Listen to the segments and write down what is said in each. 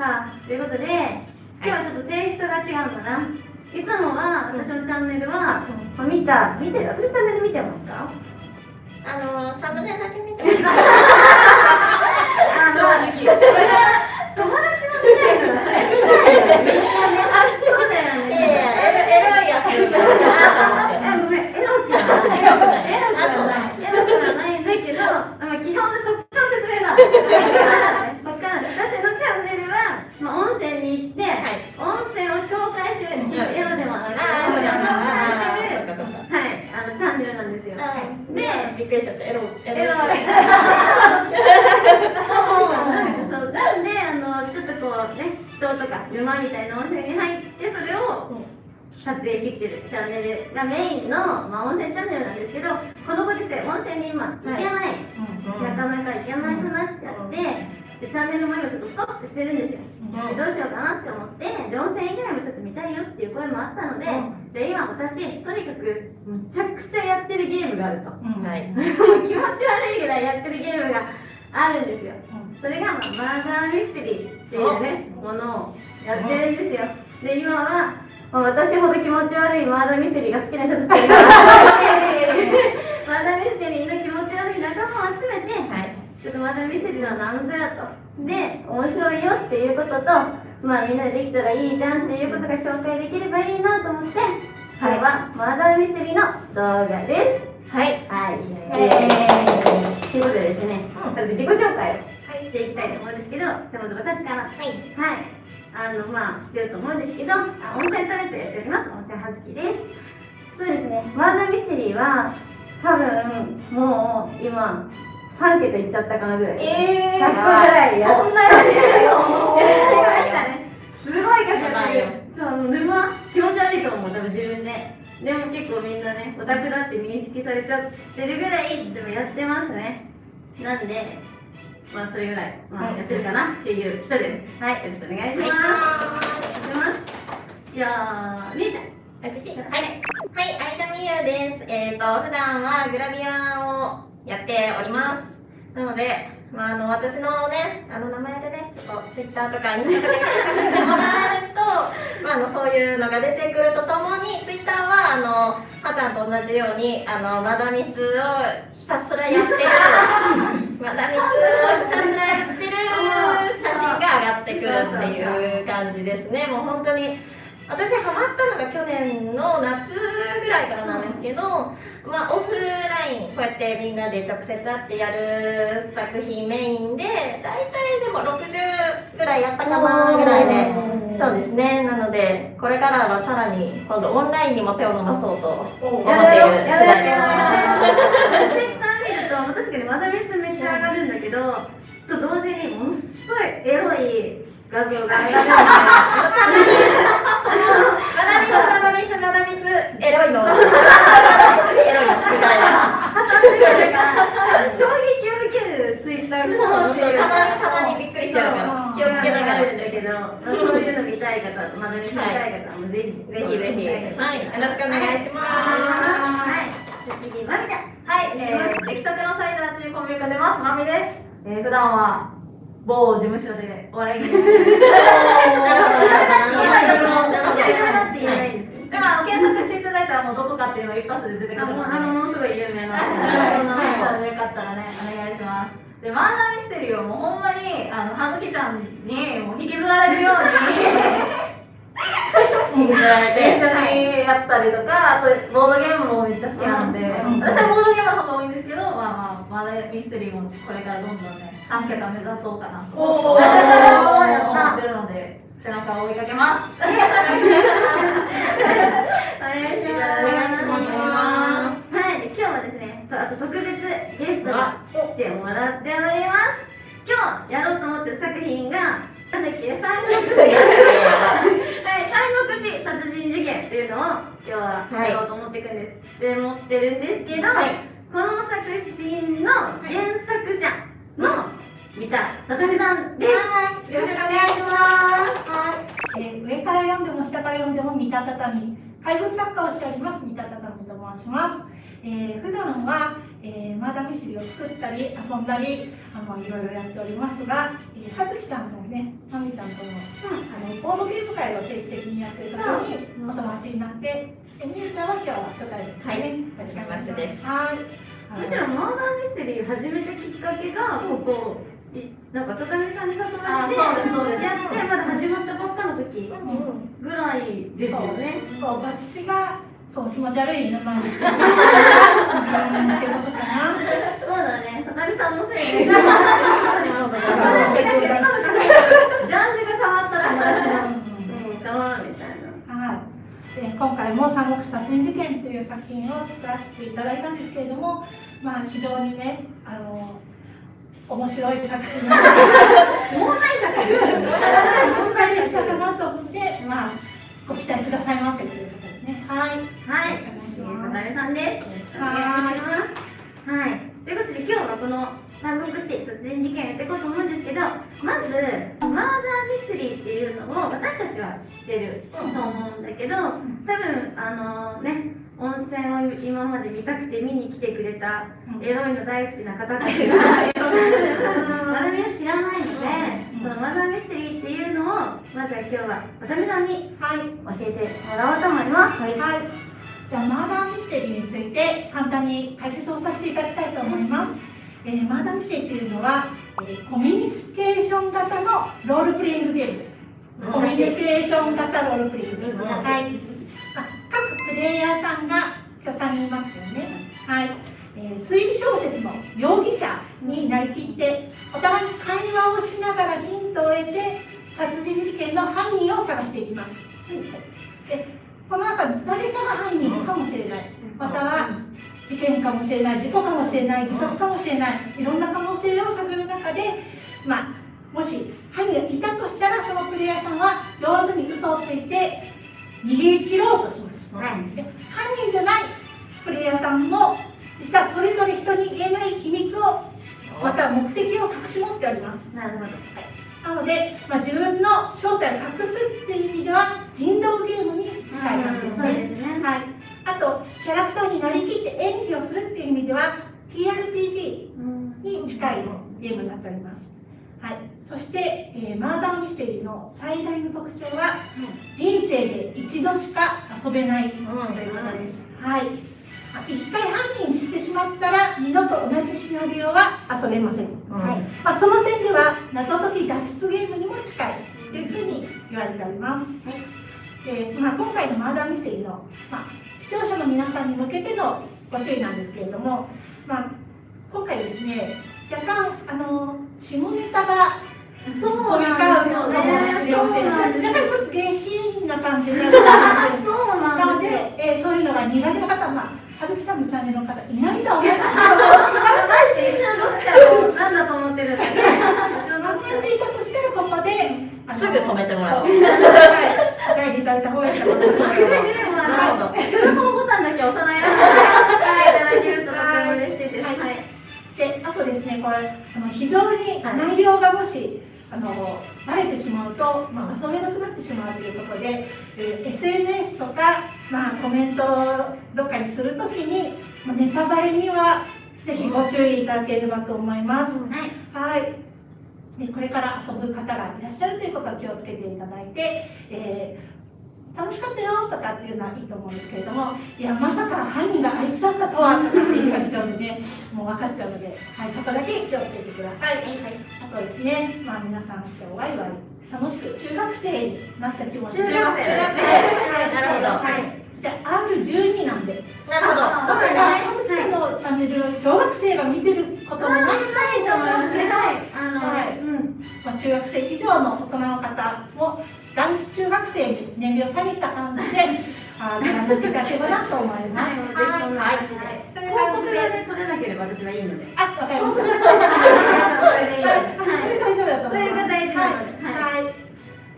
さあということで今日はちょっとテイストが違うんだな？いつもは私のチャンネルは、まあ見た見て私のチャンネル見てますか？あのサムネだけ見てます。あまあこれは友達も見ないかねそうだよね。エロいやつ。ごめんエロくはない。エロエロくはあそうない。エロくはないんだけど、まあ、基本でそっから説明だそっからねそっから私のチャンネルは、まあ、温泉に行って、はい温泉を紹介してる決してエロではなくてあー温泉を紹介してるそっかそっか。はいあのチャンネルなんですよはい。ででびっくりしちゃったエロエエロロ。そうなんであのちょっとこうね人とか沼みたいな温泉に入ってそれを撮影してきてるチャンネルがメインの、まあ、温泉チャンネルなんですけどこのご時世温泉に今行けない、なかなか行けなくなっちゃって、でチャンネルも今ちょっとストップしてるんですよ、でどうしようかなって思ってで温泉以外もちょっと見たいよっていう声もあったので、じゃあ今私とにかくむちゃくちゃやってるゲームがあると。はい。もう気持ち悪いぐらいやってるゲームがあるんですよ。それが、まあ、マーダーミステリーっていうね、ものをやってるんですよ。で、今は、まあ、私ほど気持ち悪いマーダーミステリーが好きな人たちが、マーダーミステリーの気持ち悪い仲間を集めて、はい。ちょっとマーダーミステリーは何ぞやと。で、面白いよっていうことと、まあみんなでできたらいいじゃんっていうことが紹介できればいいなと思って、今日はマーダーミステリーの動画です。はい。はい。イエということでですね、うん自己紹介をしていきたいと思うんですけど、じゃあまず私から。はい。はい。あの、まあ、知ってると思うんですけど、あ温泉タレントやっております。温泉はずきです。そうですね、マーダーミステリーは、多分、もう、今、3桁いっちゃったかなぐらい。え100個ぐらいやっそんな やったね。すごい数やってる。そう、沼、気持ち悪いと思う、多分自分で。でも結構みんなね、オタクだって認識されちゃってるぐらい、ちょっとやってますね。なんで、まあそれぐらい、まあやってるかなっていう人です。はい、よろしくお願いします。お願いします。じゃあ、みえちゃん。私？はい。はい、相田美優です。えっ、と、普段はグラビアをやっております。なので、まあ、あの、私のね、あの名前でね、ちょっとツイッターとかインスタとかで検索してもらえると、まあ、あの、そういうのが出てくるとともに、ツイッターは、あの、はちゃんと同じように、あの、マダミスをひたすらやってる、マダミスをひたすらやってる写真が上がってくるっていう感じですね。もう本当に、私ハマったのが去年の夏ぐらいからなんですけど、まあ、オフラインこうやってみんなで直接会ってやる作品メインで大体でも60ぐらいやったかなぐらいで。そうですね。なのでこれからはさらに今度オンラインにも手を伸ばそうと思っている次第です。ツイッター見ると、まあ確かにマダミスめっちゃ上がるんだけど、と同時にものすごいエロい画像が上がるんそのマダミスマダミスマダミスエロいのマダミスエロいのみたいな、衝撃を受けるツイッターがそうたまにたまにびっくりしちゃうから気をつけながらるんだけど、そういうの見たい方、マダミス見たい方もぜひぜひぜひはいよろしくお願いしますはい、次、まみちゃん。はい、えー、出来たてのサイダーっていうコンビが出ます、まみです。えー、普段は某事務所でお笑い芸人です。なるほどなるほどなるほどなるほどいろいろだって言えないんですよ。でもあの検索していただいたらもうどこかっていうのは一発で出てく、るので、あの、ものすごい有名な。なるほどはい、なのでよかったらね、お願いします。で、マーナーミステリーをもうほんまに、あの、はずきちゃんにもう引きずられるように 一緒にやったりとか、あとボードゲームもめっちゃ好きなんで、うん私はボードゲームの方が多いんですけど、まあまあ、マーナーミステリーもこれからどんどんね、3桁目指そうかなと思ってるので、背中を追いかけます。お願いします。はい、で今日はですね、とあと特別ゲストが来てもらっております。今日やろうと思ってる作品が、なんだっけ、三国志。はい、三国志。殺人事件っていうのを今日はやろうと思っていくんです。で、持ってるんですけど、はい。この作品の原作者の三田さみさんです。よろしくお願いします。えー上から読んでも下から読んでも三田畳。怪物作家をしております。三田畳と申します、えー普段は、えーー、マーダーミステリーを作ったり遊んだりあのいろいろやっておりますが、えー、はずきちゃんともねまみちゃんとも、あのボードゲーム会を定期的にやってる時にお友達になってでみゆちゃんは今日は初対面ですね、はいよろしくお願い。しますですはい。むしろマーダーミステリー始めたきっかけがここいなんか畳さんに誘われてやってまだ始まったばっかの時ぐらいですよね。そう私がそう気持ち悪い沼に行ってるうん。ってことかな。そうだね、畳さんのせいで。ジャンルが変わったら友達も、うんうん、かなみたいな。はい、で今回も「三国殺人事件」という作品を作らせていただいたんですけれども、まあ、非常にねあの面白い作品。がもうない作品ですよね。そんなにしたかなと思って、まあ、ご期待くださいませというね。はい、よはい、ろしくお願いします。畳さんです。よろしくお願いします。はい、ということで今日はこの三国志殺人事件やっていこうと思うんですけど、まずマーダーミステリーっていうのを私たちは知ってると思うんだけど、多分あのね。温泉を今まで見たくて見に来てくれたエロいの大好きな方たちがマダミを知らないので、そのマダミステリーっていうのをまずは今日は渡辺さんにはい、教えてもらおうと思います。はいはい、じゃあマーダーミステリーについて簡単に解説をさせていただきたいと思います。えーマーダーミステリーっていうのは、えーコミュニケーション型のロールプレイングゲームです。コミュニケーション型ロールプレイングです。難しいはい。あ各プレイヤーさんが今日3人いますよね。はい。えー推理小説の容疑者になりきってお互いに会話をしながらヒントを得て殺人事件の犯人を探していきます。でこの中誰かが犯人かもしれないまたは事件かもしれない事故かもしれない自殺かもしれないいろんな可能性を探る中で、まあ、もし犯人がいたとしたらそのプレイヤーさんは上手に嘘をついて逃げ切ろうとします。はいで犯人じゃないプレイヤーさんも実はそれぞれ人に言えない秘密をまたは目的を隠し持っておりますなるほど。なので、まあ、自分の正体を隠すっていう意味では人狼ゲームに近い感じですね、すね。はい、あとキャラクターになりきって演技をするっていう意味では TRPG に近いゲームになっております、はい、そして、えーマーダーミステリーの最大の特徴は人生で一度しか遊べないということです。はい。あ一回犯人知ってしまったら二度と同じシナリオは遊べません。はい。まあその点では謎解き脱出ゲームにも近いというふうに言われております。で、まあ今回のマーダーミステリーのまあ視聴者の皆さんに向けてのご注意なんですけれども、まあ今回ですね若干あの下ネタがそうなんですよねしれません。そうなんですよ若干ちょっと下品な感じになるかもしれません。そうなのでえーそういうのが苦手な方は、まあ、はずきさんのチャンネルの方いないとは思いますけども、知らない小さな読者を何だと思ってるんだね。万が一いたとしたら、ここで、すぐ止めてもらおうそうはい、お帰りいただいた方がいいかと思います。くれぐれもあなるほどの通報ボタンだけ押さないでいただけるで、あとですね、これ、あの非常に内容がもし、あのバレてしまうと、まあ、遊べなくなってしまうということで、えー SNS とか、まあ、コメントをどっかにするときに、まあ、ネタバレにはぜひご注意いただければと思います。はい。はい。でこれから遊ぶ方がいらっしゃるということは気をつけていただいて、えー楽しかったよとかっていうのはいいと思うんですけれども、いや、まさか犯人があいつだったとはとかっていう感じなのでね、もう分かっちゃうので、はい、そこだけ気をつけてください。あとですね、まあ皆さん今日ワイワイ楽しく中学生になった気持ちで中学生はい。なるほど。はい。じゃあ R12 なんで、なるほど。あさすが葉月さんのチャンネル、小学生が見てることもないと思いますけど。まあ、中学生以上の大人の方も男子中学生に年齢を下げた感じであご覧になっていただければなと思います。はい、はい感じで。という広告感じで、で取れなければ私はいいので。あ、わかりました。広告でそれでいいので。はい、それ大丈夫だと思います。それが大事なのではい、はい、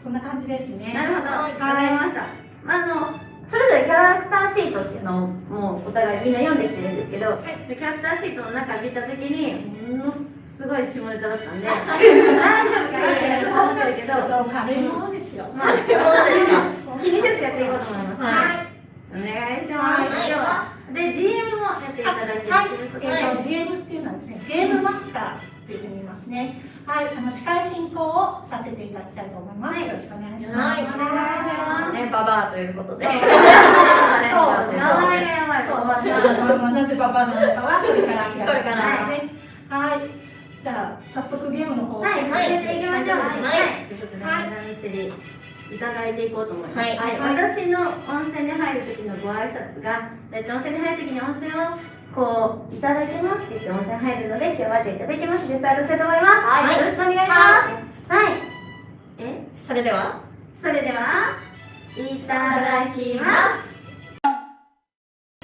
そんな感じですね。なるほど、わはいかりました。まあ、あの、それぞれキャラクターシートっていうのをもうお互いみんな読んできてるんですけど、でキャラクターシートの中見たときに、ものすごい下ネタだったんで、大丈夫かなってそう思ってるけど、軽いものですよ。まあ、そうですか。気にせずやっていこうと思います。はい、お願いします。はい。では、で GM もやっていただけるはいということで、えーと GM っていうのはですねゲームマスターというふうに言いますね。はい。あの司会進行をさせていただきたいと思います、はい。よろしくお願いします、はい。お願いします。ね、ババアということで。そう。名前がやばいそう、まあなぜババアなのかはこれから明らかにこれからですね。はい。じゃあ早速ゲームの方をはい、はい進めていきましょう。はいということで、マダミステリーいただいていこうと思います。はい私の温泉に入る時のご挨拶が、温泉に入る時に温泉をこういただきますって言って温泉入るので、今日はじゃあいただきます。実際やしたいと思います。はいよろしくお願いします。はい。え、それでは、それでは、いただきます。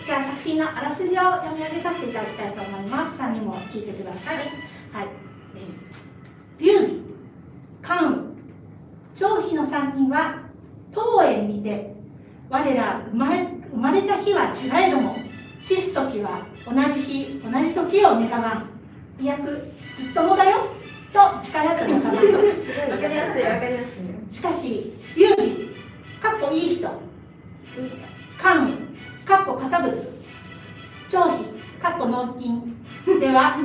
じゃあ作品のあらすじを読み上げさせていただきたいと思います。3人も聞いてください。はい。えー、劉備、関羽、張飛の3人は当園にて我ら生まれ生まれた日は違えども死す時は同じ日同じ時を願わん。いやくずっともだよと誓い合った仲間。すごいわかりやすい、わかりやすい。しかし、劉備、かっこいい人、いい人。関羽、かっこ堅物、張飛、かっこ納金では、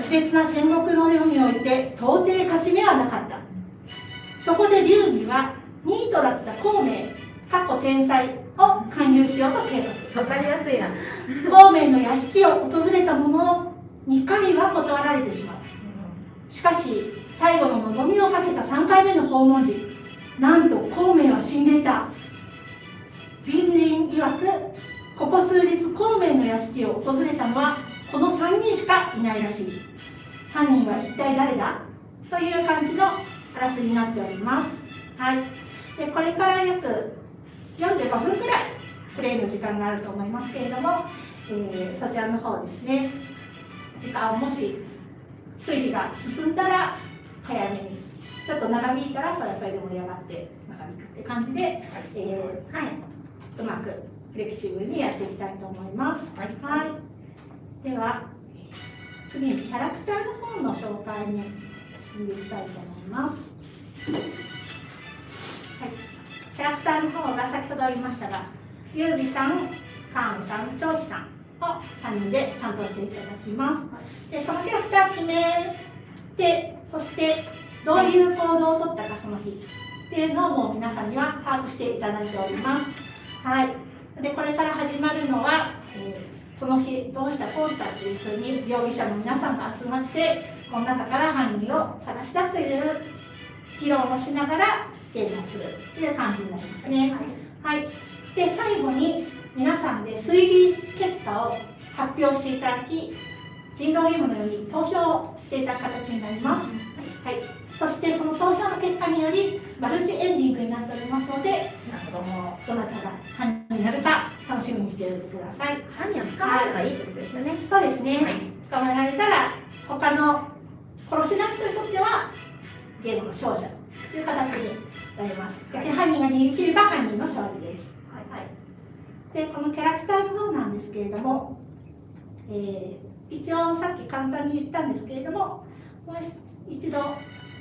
熾烈な戦国の世において、到底勝ち目はなかった。そこで劉備は、ニートだった孔明、かっこ天才を勧誘しようと計画。わかりやすいな。孔明の屋敷を訪れたものの、2回は断られてしまう。しかし最後の望みをかけた3回目の訪問時なんと孔明は死んでいた隣人曰くここ数日孔明の屋敷を訪れたのはこの3人しかいないらしい。犯人は一体誰だという感じのあらすじになっております。はい。でこれから約45分くらいプレイの時間があると思いますけれども、えーそちらの方ですね。時間をもし推理が進んだら早めにちょっと長引いたらそれはそれで盛り上がって長引くって感じで、えーはい、うまくフレキシブルにやっていきたいと思います。はいはい、ではえー次にキャラクターの方の紹介に進んでいきたいと思います。はい、キャラクターの方が先ほど言いましたが、ゆうびさん、カーンさん、チョウヒさんを3人で担当していただきます。でこのキャラクター決めてそしてどういう行動をとったかその日っていうのをもう皆さんには把握していただいております。はい、でこれから始まるのは、えーその日どうしたこうしたっていうふうに容疑者の皆さんが集まってこの中から犯人を探し出すという議論をしながらゲームをするっていう感じになりますね。はい、で最後に皆さんで推理結果を発表していただき人狼ゲームのように投票をしていただく形になります。はい、そしてその投票の結果によりマルチエンディングになっておりますので、なるほど。もうどなたが犯人になるか楽しみにしておいてください。犯人を捕まえればいいってことですよね。そうですね。はい捕まえられたら他の殺しな人にとってはゲームの勝者という形になります。で犯人が逃げ切れば犯人の勝利です。はい、でこのキャラクターの方なんですけれども、えー一応さっき簡単に言ったんですけれどももう一度、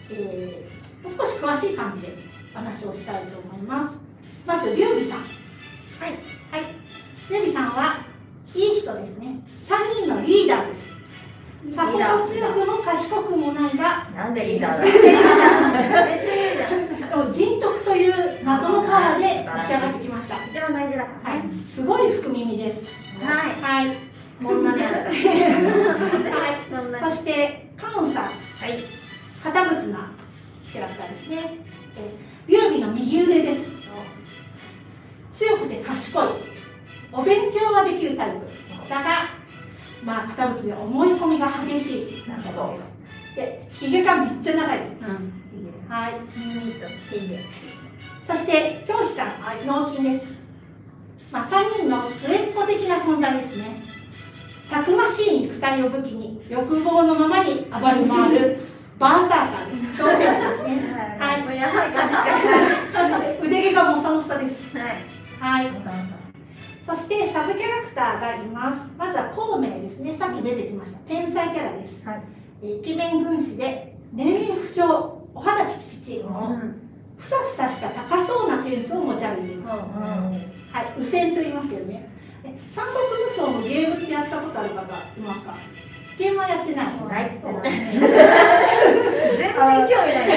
えーもう少し詳しい感じで話をしたいと思います。まず、劉備さん。はい。はい。劉備さんはいい人ですね。3人のリーダーです。さほど強くも賢くもないが、なんでリーダーだ？人徳という謎のパワーでのし上がってきました。は一番大事だからね。い。すごい福耳です。はい。はい。こんなにあるから。はい。そして、カウンさん。はい。堅物なキャラクターですね。えー劉備の右腕です。強くて賢い。お勉強ができるタイプ。だが、まあ、堅物で思い込みが激しい。なるほどです。で、ひげがめっちゃ長いです。うん。はい。耳と。そして、張飛さん、脳筋です。まあ、3人の末っ子的な存在ですね。たくましい肉体を武器に、欲望のままに暴れ回るバーサーカーです。挑戦者ですね。はいやばい感じ。腕毛がもさもさです。はい。はい。そしてサブキャラクターがいます。まずは孔明ですね。さっき出てきました。天才キャラです。はいえーイケメン軍師で、年齢不詳、お肌キチキチ、うん。ふさふさした高そうなセンスを持ち歩いています。はい、右遷と言いますけどね。え三国無双のゲームってやったことある方いますか？ゲームはやってない。ない。そう。全然興味ない。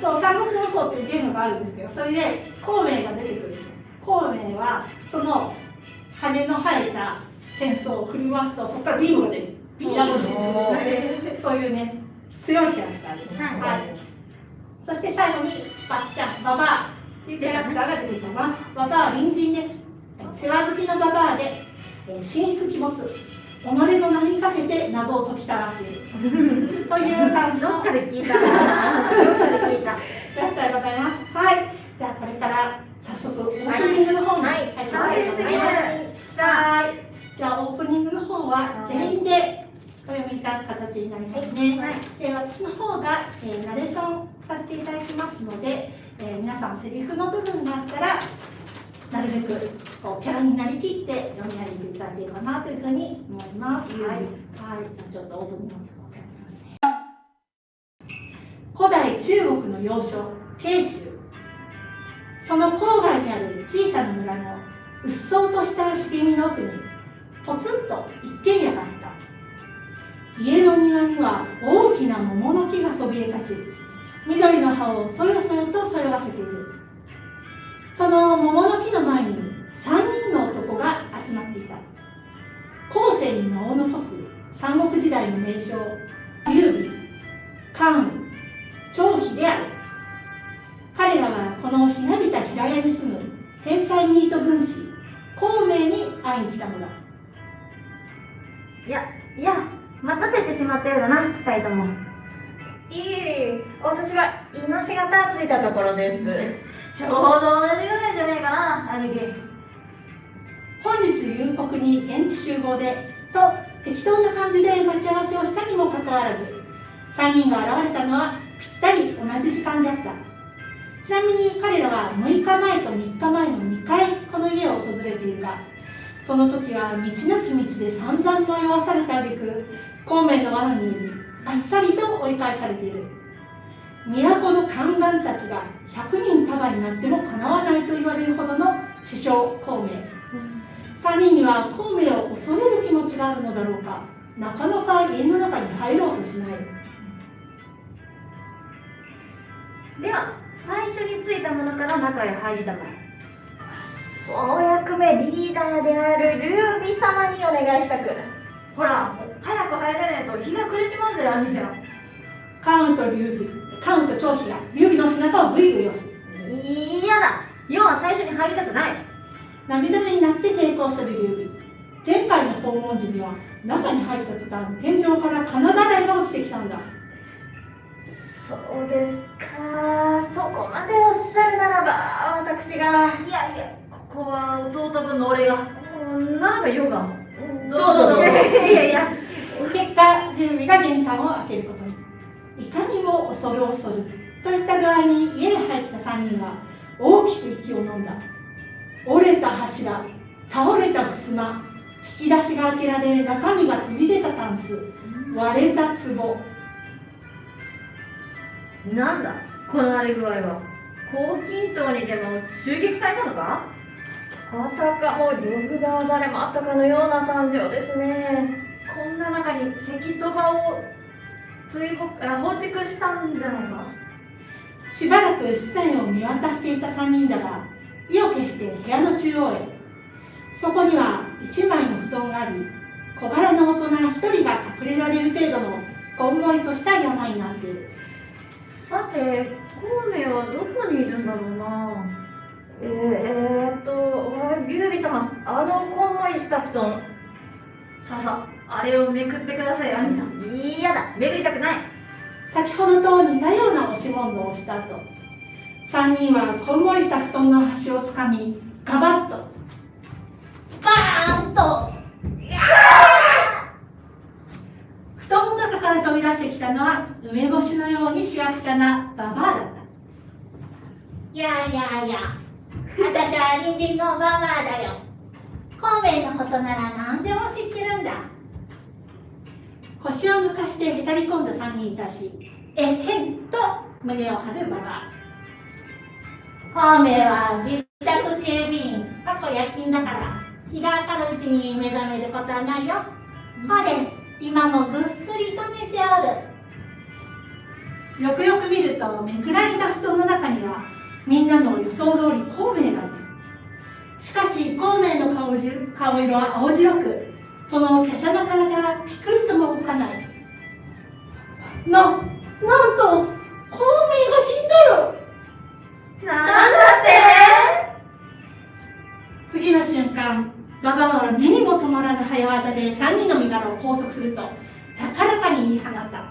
そう三国無双っていうゲームがあるんですけどそれで孔明が出てくるんですよ。孔明はその羽の生えた戦争を振り回すとそこからビームが出る。ビームがするそういうね強いキャラクターです、はい。はい、そして最後にばっちゃんババアっていうキャラクターが出てきます。ババアは隣人です。世話好きのババアで、えー、神出鬼没己の名にかけて謎を解きたがってい。る という感じの。どっかで聞いた。どっかで聞いた。キャラクターでございます。はい。じゃあこれから早速オープニングの方にはい。入ってみたいと思います。はい。じゃあオープニングの方は全員でお読みいた形になりますね、はい。えー私の方が、えーナレーションさせていただきますので、えー皆さんセリフの部分があったらなるべくこうキャラになりきって読み上げていただければなというふうに思います。はい、はい、じゃあちょっとオープニングの方をやります。ね。古代中国の要所慶州。その郊外にある小さな村のうっそうとした茂みの奥にポツンと一軒家があった。家の庭には大きな桃の木がそびえ立ち緑の葉をそよそよとそよがせているその桃の木の前に3人の男が集まっていた。後世に名を残す三国時代の名将劉備関羽張飛である。彼らはこのひなびた平屋に住む天才ニート軍師孔明に会いに来たのだ。いやいや待たせてしまったようだな二人とも。いえ私は今しがたついたところですちょうど同じぐらいじゃねえかな兄貴本日夕刻に現地集合でと適当な感じで待ち合わせをしたにもかかわらず3人が現れたのはぴったり同じ時間であった。ちなみに彼らは6日前と3日前の2回この家を訪れているがその時は道なき道で散々迷わされた挙句孔明の罠にあっさりと追い返されている。都の宦官たちが100人束になってもかなわないと言われるほどの知将孔明。3人には孔明を恐れる気持ちがあるのだろうか。なかなか家の中に入ろうとしない。では最初についたものから中へ入りたまえ。その役目リーダーである劉備様にお願いしたく。ほら早く入れねえと日が暮れちまうぜ兄ちゃん。関羽と劉備関羽と張飛が劉備の背中をブイブイ押す。嫌だ。要は最初に入りたくない。涙目になって抵抗する劉備前回の訪問時には中に入った途端天井からカナダ台が落ちてきたんだ。そうですか。そこまでおっしゃるならば私が。いやいやここは弟分の俺が。うんならば言おうがどうぞ。どうぞいやいやいや。結果劉備が玄関を開けることにいかにも恐る恐るといった具合に家に入った3人は大きく息を飲んだ。折れた柱倒れた襖引き出しが開けられ中身が飛び出たタンス割れた壺。なんだこの荒れ具合は。黄金塔にでも襲撃されたのか？あたかも呂布が誰もあったかのような惨状ですね。こんな中に石と場を追放あ放逐したんじゃないかしばらく室内を見渡していた3人だが意を決して部屋の中央へ。そこには1枚の布団があり小柄な大人1人が隠れられる程度のこんもりとした山になっている。さて孔明はどこにいるんだろうな？えー、っと劉備様あのこんもりした布団さあさああれをめくってください兄ちゃん。嫌だ。めくりたくない。先ほどと似たような押し問答をした後3人はこんもりした布団の端をつかみガバッと。バーンと。布団の中から飛び出してきたのは梅干しのようにしわくちゃなババアだった。いやいやいや私は隣人のババアだよ。孔明のことなら何でも知ってるんだ腰を抜かしてへたり込んだ3人に対しえへんと胸を張るババア孔明は自宅警備員過去夜勤だから日が明るうちに目覚めることはないよ。ほれ今もぐっすりと寝ておる。よくよく見るとめくられた布団の中にはみんなの予想通り孔明がいた。しかし孔明の顔じ顔色は青白くその華奢な体がピクリとも動かない。ななんと孔明が死んどる。なんだって。次の瞬間ババアは目にも止まらぬ早業で3人の身柄を拘束すると高らかに言い放った。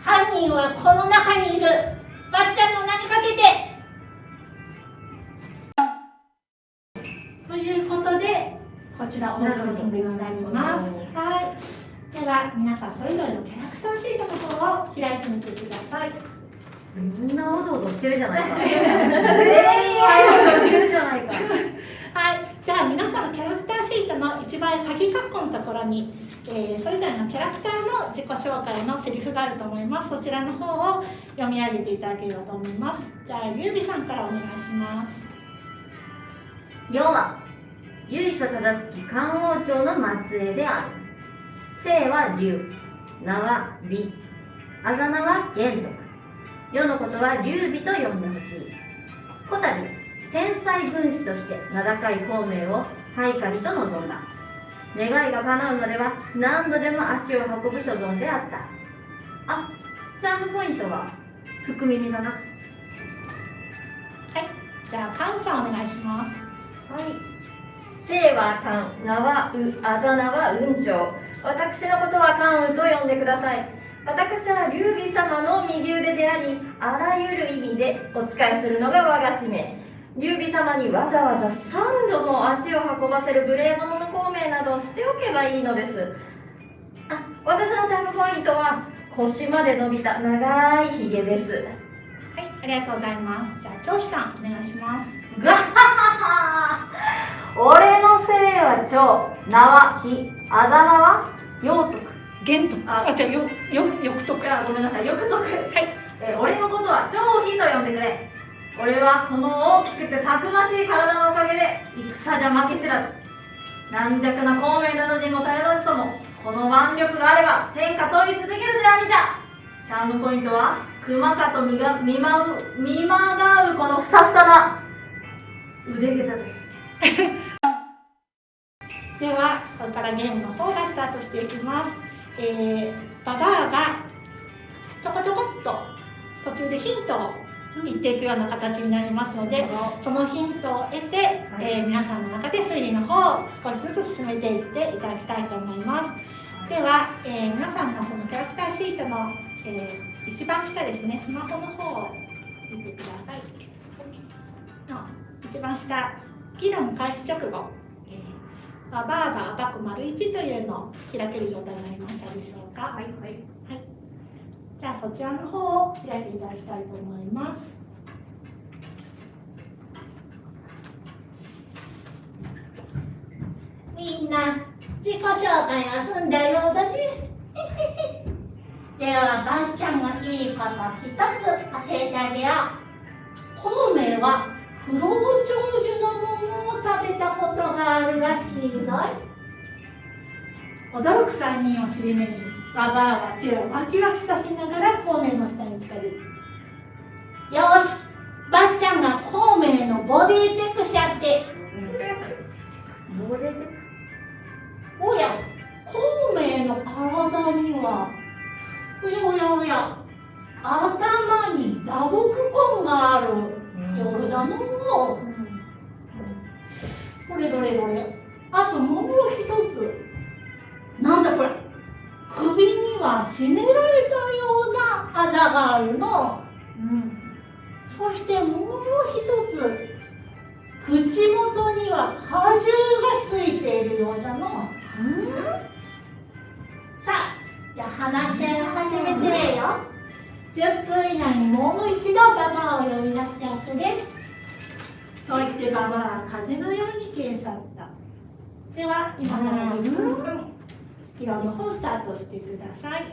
犯人はこの中にいる。ばっちゃんの名にかけて。こちらオープニングになります。はい。では皆さんそれぞれのキャラクターシートの方を開いてみてください。みんなおどおどしてるじゃないか。全員おどおどしてるじゃないか。はい、じゃあ皆さんキャラクターシートの一番鍵括弧のところに、えーそれぞれのキャラクターの自己紹介のセリフがあると思います。そちらの方を読み上げていただければと思います。じゃあ劉備さんからお願いします。世は由緒正しき漢王朝の末裔である。姓は劉。名は李。あざ名は玄徳世のことは劉備と呼んでほしい。こたび天才軍師として名高い孔明を配下にと望んだ。願いが叶うまでは何度でも足を運ぶ所存であった。あチャームポイントは？福耳だなじゃあカンさんお願いします。はい。姓は漢、名はう、あざ名は雲長。私のことは関羽と呼んでください。私は劉備様の右腕であり、あらゆる意味でお仕えするのが我が使命。劉備様にわざわざ3度も足を運ばせる無礼者の孔明などをしておけばいいのです。あ、私のチャームポイントは腰まで伸びた長いひげです。はいありがとうございますじゃあ張飛さんお願いします俺の姓は長名はひあざ名は陽徳。玄徳。ああじゃあよよ翌徳。あごめんなさい。よくとくはい。えー俺のことは張飛と呼んでくれ。俺はこの大きくてたくましい体のおかげで戦じゃ負け知らず。軟弱な孔明などにも頼らずともこの腕力があれば天下統一できるぜ兄じゃ。チャームポイントは熊かと見が見まう見まがうこのふさふさな腕毛だぜ ではこれからゲームの方がスタートしていきます、えー、ババアがちょこちょこっと途中でヒントを言っていくような形になりますのでそのヒントを得て、えー皆さんの中で推理の方を少しずつ進めていっていただきたいと思います。では、えー皆さんのそのキャラクターシートの、えー一番下ですね。スマホの方を見てください。の一番下議論開始直後、えーババアが暴く丸1というのを開ける状態になりましたでしょうかはいはいじゃあそちらの方を開いていただきたいと思います。みんな自己紹介が済んだようだね。ではばっちゃんがいいこと一つ教えてあげよう。孔明は不老長寿のものを食べたことがあるらしいぞい。驚く3人を尻目にババアは手をワキワキさせながら孔明の下に近づいて。よしばっちゃんが孔明のボディチェックしちゃって。ボディチェックおや孔明の体にはおやおやおや頭に打撲痕があるようじゃのうどれどれどれ。あともう一つ。なんだこれ。首には絞められたようなあざがあるの。そしてもう一つ。口元には果汁がついているようじゃの。さあじゃあ話し合いを始めてよ10分以内にもう一度ババアを呼び出しておくね。そう言ってババアは風のように消え去った。では今から10分間議論の方スタートしてください。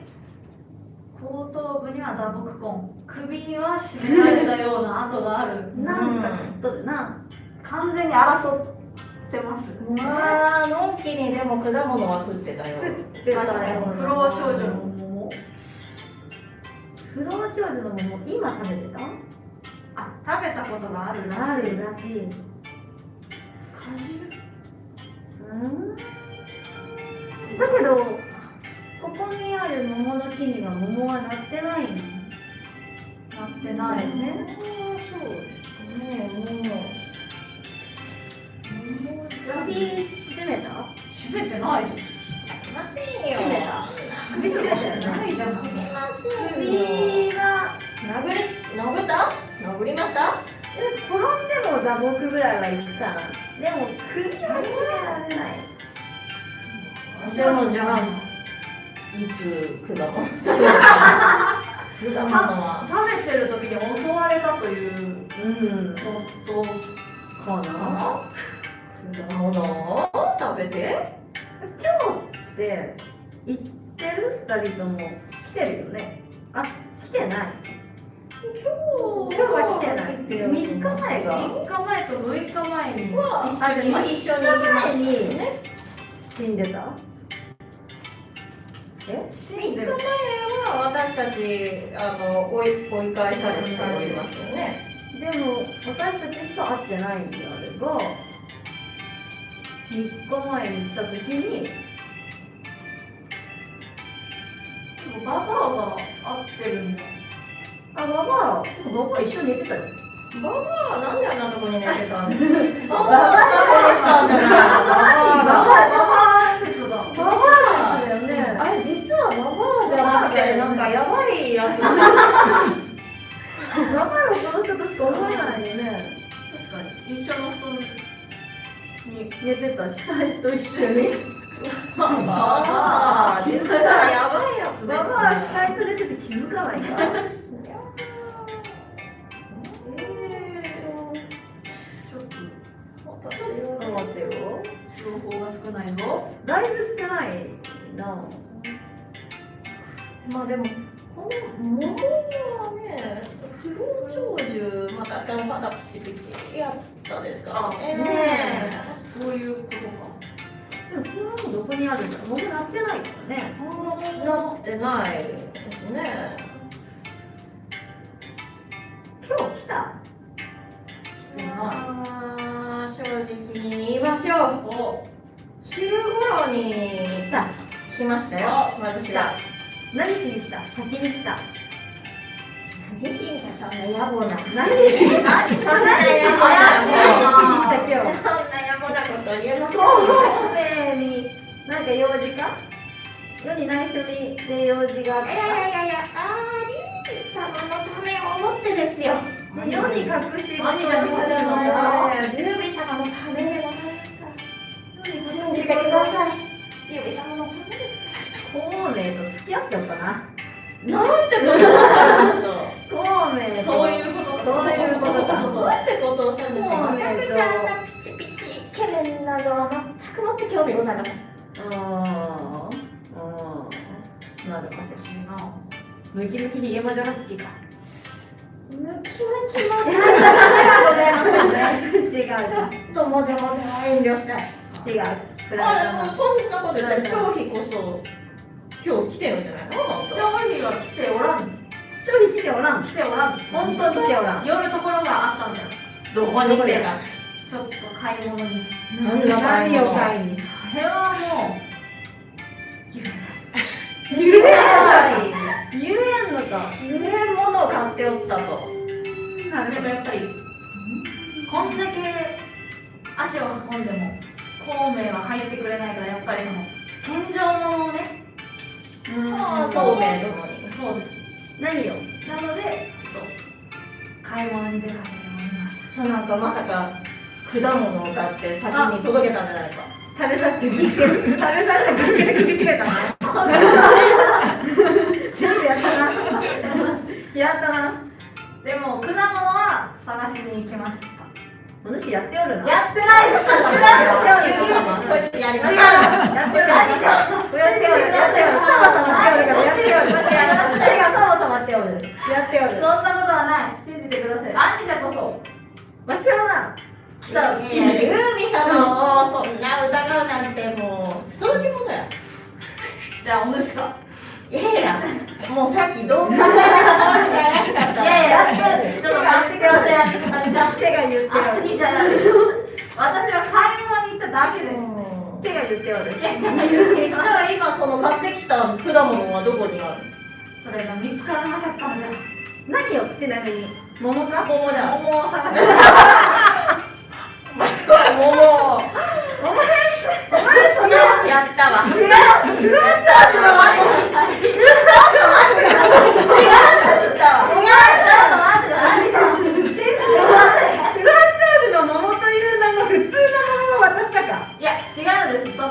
後頭部には打撲痕首には絞められたような跡がある。なんか食っとるな。完全に争っってます。まあのんきにでも果物は食ってたよ。食ってたよ。不老長女の桃不老長女の桃今食べてた？あ食べたことがあるらしい。あるらしい。果汁？うん。だけどここにある桃の木には桃はなってないの？なってないね。そうですね。もう。首絞めた？閉めてないませんよ閉めた首絞めたよねないじゃんすみません首が殴り殴った殴りましたえ転んでも打撲ぐらいはいくかなでも首は絞められないでもじゃあいつ果物果物は食べてる時に襲われたといううん夫かな果物食べて今日ってってる？二人とも。来てるよね。あ来てない。今今日は来てない。3日前が。3日前と6日前には一緒にまあ一緒に行きましたね。死んでた？え？死3日前は私たちあの追い追い返されておりますよね。でも私たちしか会ってないんであれば3日前に来た時にババアが会ってるんだ。あババア？でもババア一緒に寝てたよ。ババアなんであんなとこに寝てたんだバババアしたんだ。からババババア説がババアだ。よねあれ実はババアじゃなくてなんかやばいやつ。ババアを殺したとしか思えないよね。確かに。一緒の人に。寝てた。死体と一緒にババア実はやばいやつですババア死体と寝てて気づかないからちょっと待ってよ情報が少ないぞだいぶ少ないなまあでもこの桃はね不老長寿まあ確かにまだピチピチやったですからねねそういうことかでもそれはもうどこにあるんだろう。桃なってないからね。なってないですね。今日来た？まあ正直に言いましょう。お昼頃に来た。来ましたよ。私が何しに来た？先に来た。何しに来た？そんな野暮な。何しに来た？何そんな野暮な来た？今日そんな野暮なこと言えませんなんか用事か？世に内緒にで用事があっいやいやいやいやあーリー様のためを思ってですよ。世に隠し事をするの何じゃはルービー様のためでございますから。信じてください。ルービー様のためですか孔明と付き合っておったな。らなんてことをおっしゃるんですか孔明と。そういうことか。そういうことか。どうやってことをおっしゃるんですか？私はあんなピチピチイケメンなどは全くもって興味ございませんあーあーなるほど私のムキムキヒゲ魔女が好きか。ムキムキのございませんね。違う。ちょっともじゃもじゃ遠慮したい。違う。フラあでもイドのそんなこと言ったら張飛こそ今日来てるんじゃないの？本当調理は来ておらん。ちょい来ておらん。来ておらん。本当に来ておらん。寄るところがあったんだよ。どこに来てたちょっと買い物に。何の買い何を物買いに？それはもう言えない言えんのか。言えんものを買っておったと。でもやっぱりこんだけ足を運んでも孔明は入ってくれないからやっぱりその天井物をねああ透明殿に。そうです。何よ。なのでちょっと買い物に出かけてまいりました。そうなんかまさか果物を買って先に届けたんじゃないか食べさせて気つけて食べさせて気つけてめたな全部やったな。やったなでも果物は探しに行きました。お主やっておるな。やってないですやってないですよこいつやりま違うしたやっておる。やっておる。やっておる。サバサバしておるからやっておる手がサバサバしておるやっておるそんなことはない。信じてください。兄者こそ。わしはなをそんな疑うなんてもう。不届き者やじゃあお主か？いやいやもうさっきどう考えてもこの人怪しか。ったいやいやちょっと待ってください。私は手が言ってあおるいいじゃない私は買い物に行っただけです。手が言っておる。じゃあ今その買ってきた果物はどこにある？それが見つからなかったのじゃ。何よちなみに？桃か？桃だ。桃を探して桃やったわ違うフルーツャージの前にちょっと待ってくださいフルーツチャージの桃という名の普通の桃を渡したかいや違うんですその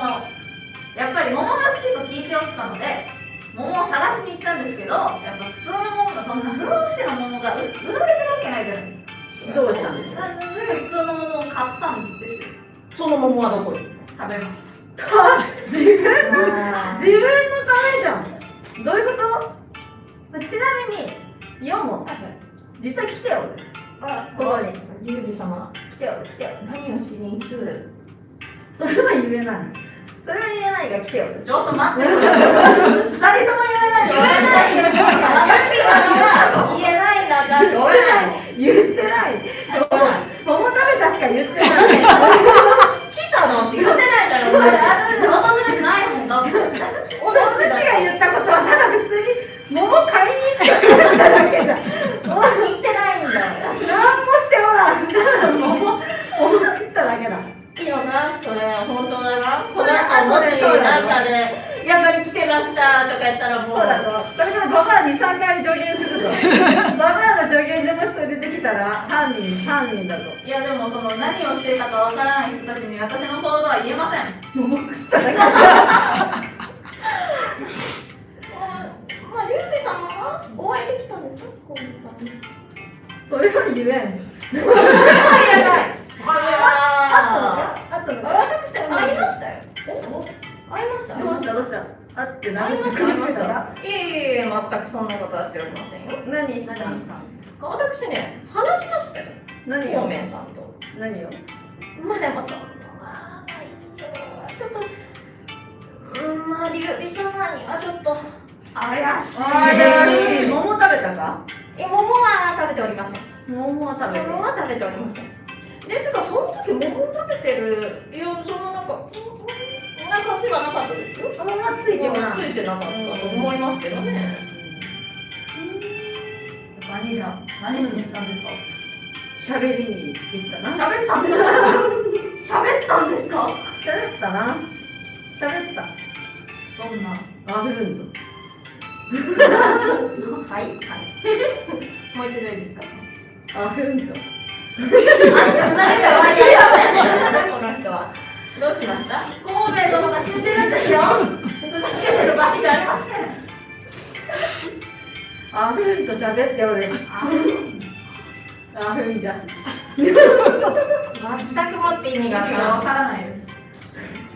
やっぱり桃が好きと聞いておったので桃を探しに行ったんですけどやっぱ普通の桃がそんな不老不死の桃が売られてるわけないじゃないですかどうしたんですか？なので普通の桃を買ったんですよその桃はどこ？に食べました。自分の自分のためじゃん。どういうこと？ちなみにヨモ実は来ておる。あここに。リュウビ様。来ておる来ておる。何をしにいつそれは言えない。それは言えないが来ておる。ちょっと待って。二人とも言えない言えないよ。ユウビ様は言えないんだったら。しょうがない言ってない。桃食べたしか言ってない来たのって言ってないだろお前訪れてないもんだってお寿司が言ったことはただ普通に桃買いに行っただけじゃん 言ってないんだよ何もしておらん。ただ桃桃食っただけだいいよなそれ本当だ。なこの 後もしなんかでやっぱり来てましたとか言ったらもう。そうだれからババア2、3回助言するぞ。ババアの助言でもしそれ出てきたら犯人犯人だぞ。いやでもその何をしていたかわからない人たちに私の行動は言えません。桃食っただけまあリュウビ様はお会いできたんですか？コウメさんにそれは言えんああったのか？私会いましたよ会いました？どうしたどうした。あって会何いました苦しめた。らいえいえ全くそんなことはしておりませんよ。何？した？私ね話しましたよ。何コウをメさんと。何を？まあでもそんなちょっとうんまあリュウビ様にはちょっと怪しい。怪しい。桃食べたか？え桃は食べておりません。桃は食べて。桃は食べておりません。ですがその時桃を食べてるいやそのなんかな感じはなかったですよ。桃はついてないついてなかったと思いますけどね。何じゃ何しに行ったんですか？喋りに行ったな。喋ったんですか？喋ったんですか喋ったな。喋った。どんな？あるんはいはい。もう一度いいですか？とあふんとあ、ふざけてる場合じゃありませんこの人はどうしました？孔明殿が死んでるんですよ。ふざけてる場合じゃありません。あふんと喋っておるあふんじゃ全くもって意味がわからない。です。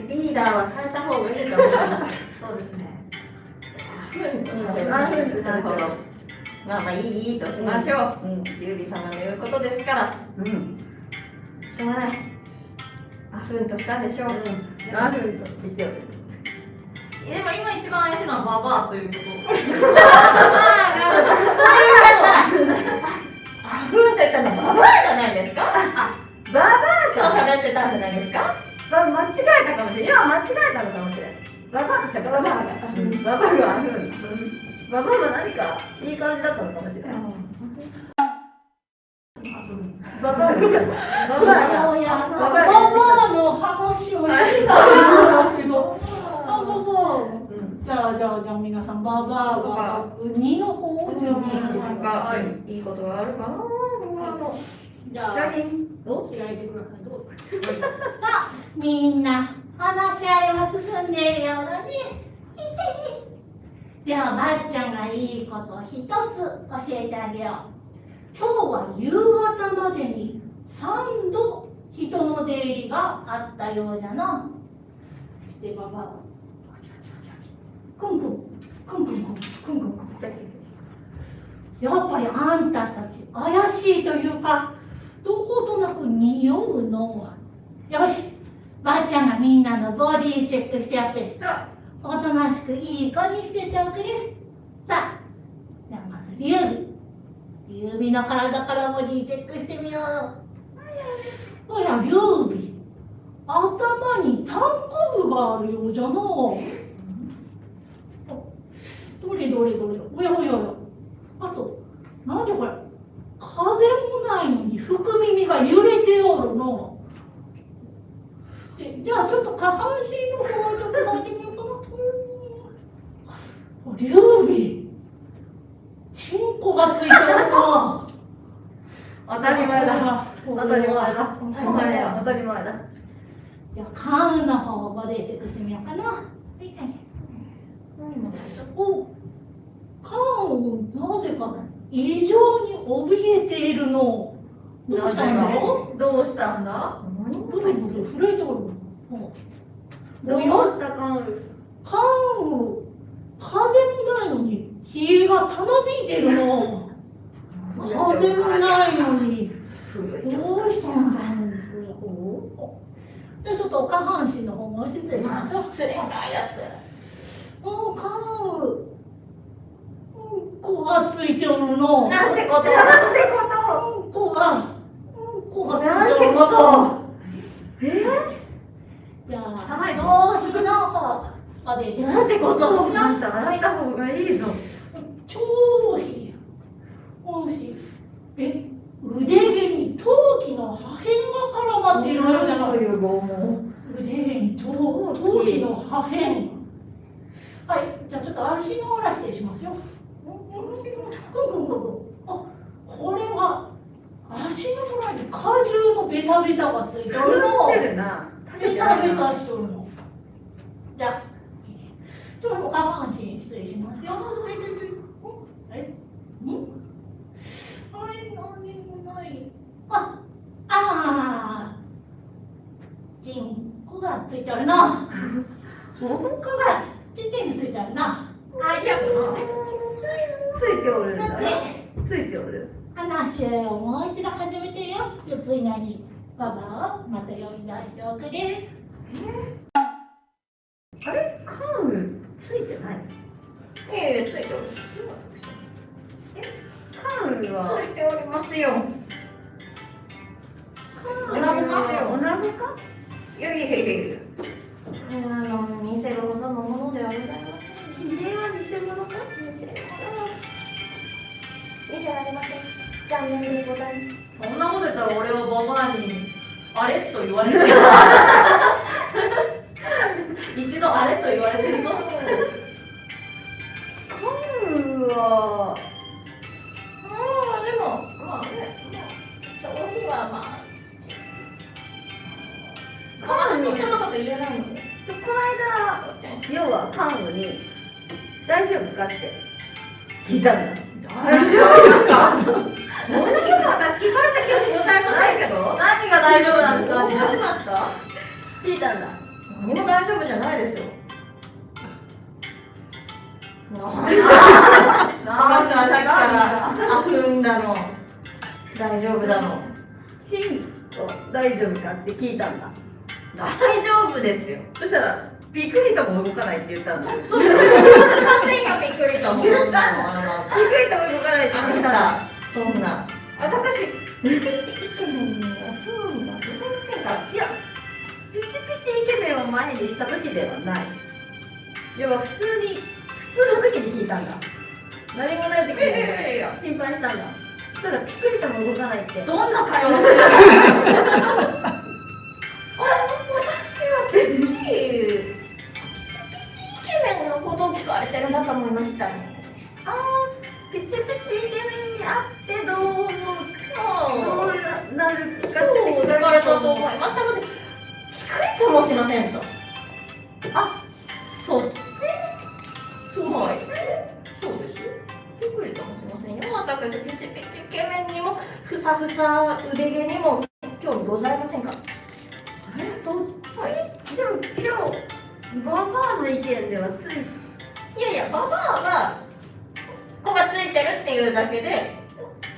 リーダーは変えた方がいいかもしれない。そうですね。あふんとなるほど喋っておるまあまあいいいいとしましょう、うん。劉備様の言うことですから。うん。しょうがないあふんとしたでしょう、あふんと言っておるでも今一番怪しいのはババアということ。あふんと言ったのはババアじゃないですかババ今日喋ってたんじゃないですかバ間違えたかもしれん今間違えたのかもしれんババアとしたババアがうんババアがあふんババアが何かいい感じだったのかもしれんババアがババアがバババアがバアの話を聞いたんですけど。あババアうん。じゃあじゃあじゃあ皆さんババアが書く2の方を準備してくださかいいいことがあるかなじゃあ開いてください。どうぞさあみんな話し合いは進んでいるようだね。ではばっちゃんがいいことを一つ教えてあげよう。今日は夕方までに3度人の出入りがあったようじゃな。そしてばばはくんくんくんくんくんくんくんくんやっぱりあんたたち怪しいというかどことなく匂うのは。よし。ばっちゃんがみんなのボディチェックしてやって。おとなしくいい子にしてておくれ。さあ。じゃあまず劉備劉備の体からボディチェックしてみよう。おや劉備頭に単コブがあるようじゃのどれどれどれ。おやおやおや。あとなんでこれ。風もないのに福耳が揺れておるの。でじゃあちょっと下半身の方をちょっと触ってみようかな劉備チンコがついておるな当たり前だ。当当たり前だ。当たり前だ当たり前だ。じゃあカウの方をボディチェックしてみようかな。はいはい。おカウなぜか異常に怯えているの。どうしたんだどうしたんだ？ブルブル震えておるのどうしたかんカウ風もないのに冷がたなびいてるの風もないのにどうしたんじゃんじちょっと？下半身の方も失礼します失礼なやつおカウうんこがついておるのなんてこと？なんてこうんこがうんこがついてなんてことじゃあ汚いぞ。頭皮の方までなんてことちゃんと洗いた方がい。いぞ頭皮もしえ腕毛に陶器の破片が絡まっているのじゃない腕毛に陶陶器の破片。はいじゃあちょっと足の裏失礼しますよ。くんくんくんくん。あこれは足の裏に果汁のベタベタがついてるの。食ってるなベタベタしとるの。じゃあちょっと下半身失礼しますよ。あれん？あれ何もないああー。チンコがついてる がちっちゃいのついてるなあじゃあついておるんついておる。話をもう一度始めてよ。10分以内にババをまた呼び出しておくれ。あいやいやいやいやあの見せるほどのものではございませんひげは偽物か見せるほどは見せられません。残念でございますそんなこと言ったら俺はババアに。あれ？と言われる一度あれと言われてるぞ。カウルはまあまだ人のこと言えないの。でこの間要はカウルに大丈夫かって聞いたんだ。大丈夫かそんなこと私聞かれた記憶ございませんけど。何が大丈夫なんですか？どうしました聞いたんだ。何も大丈夫じゃないですよ。なんあなたはさっきから悪運だ。の大丈夫だ。のチンコ大丈夫かって聞いたんだ大丈夫ですよ。そしたらピクリとも動かないって言ったんだピクそれはませんよびっくりともそんなの。あなた。リとも動かないってあ言ったんだなたそんな。私ピチピチイケメンには興味がございませんか。いやピチピチイケメンを前にした時ではない。要は普通に普通の時に聞いたんだ。何もない時にや心配したんだ。そしたらピクリとも動かないって。どんな会話してるの？ケメンのことを聞かれてるんだと思いましたピチピチイケメンに会ってどう思うそうどうなるそう聞かれたと思ういましたので、ピクリともしませんと。あそっち？そうはい。そうですもしませんよ。私、ピチピチイケメンにも、ふさふさ腕毛にも興味ございませんか？えそっち、はいでも今日ババアの意見ではついいやいや、ババアは、子がついてる。っていうだけで、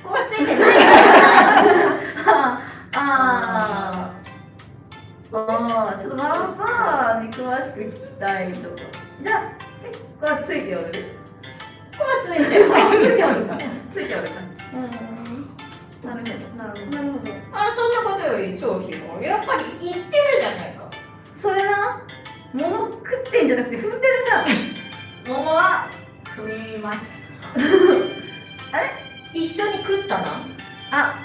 子がついてないから、あーあーちょっとママパーに詳しく聞きたいとじゃあえこれはついておるここはついてるついておるかついておるかうんなるほどなるほどなるほどあそんなことより超ひもやっぱり言ってるじゃないか。それな桃食ってんじゃなくて踏んでるな。桃は踏みました。一緒に食ったな。あ。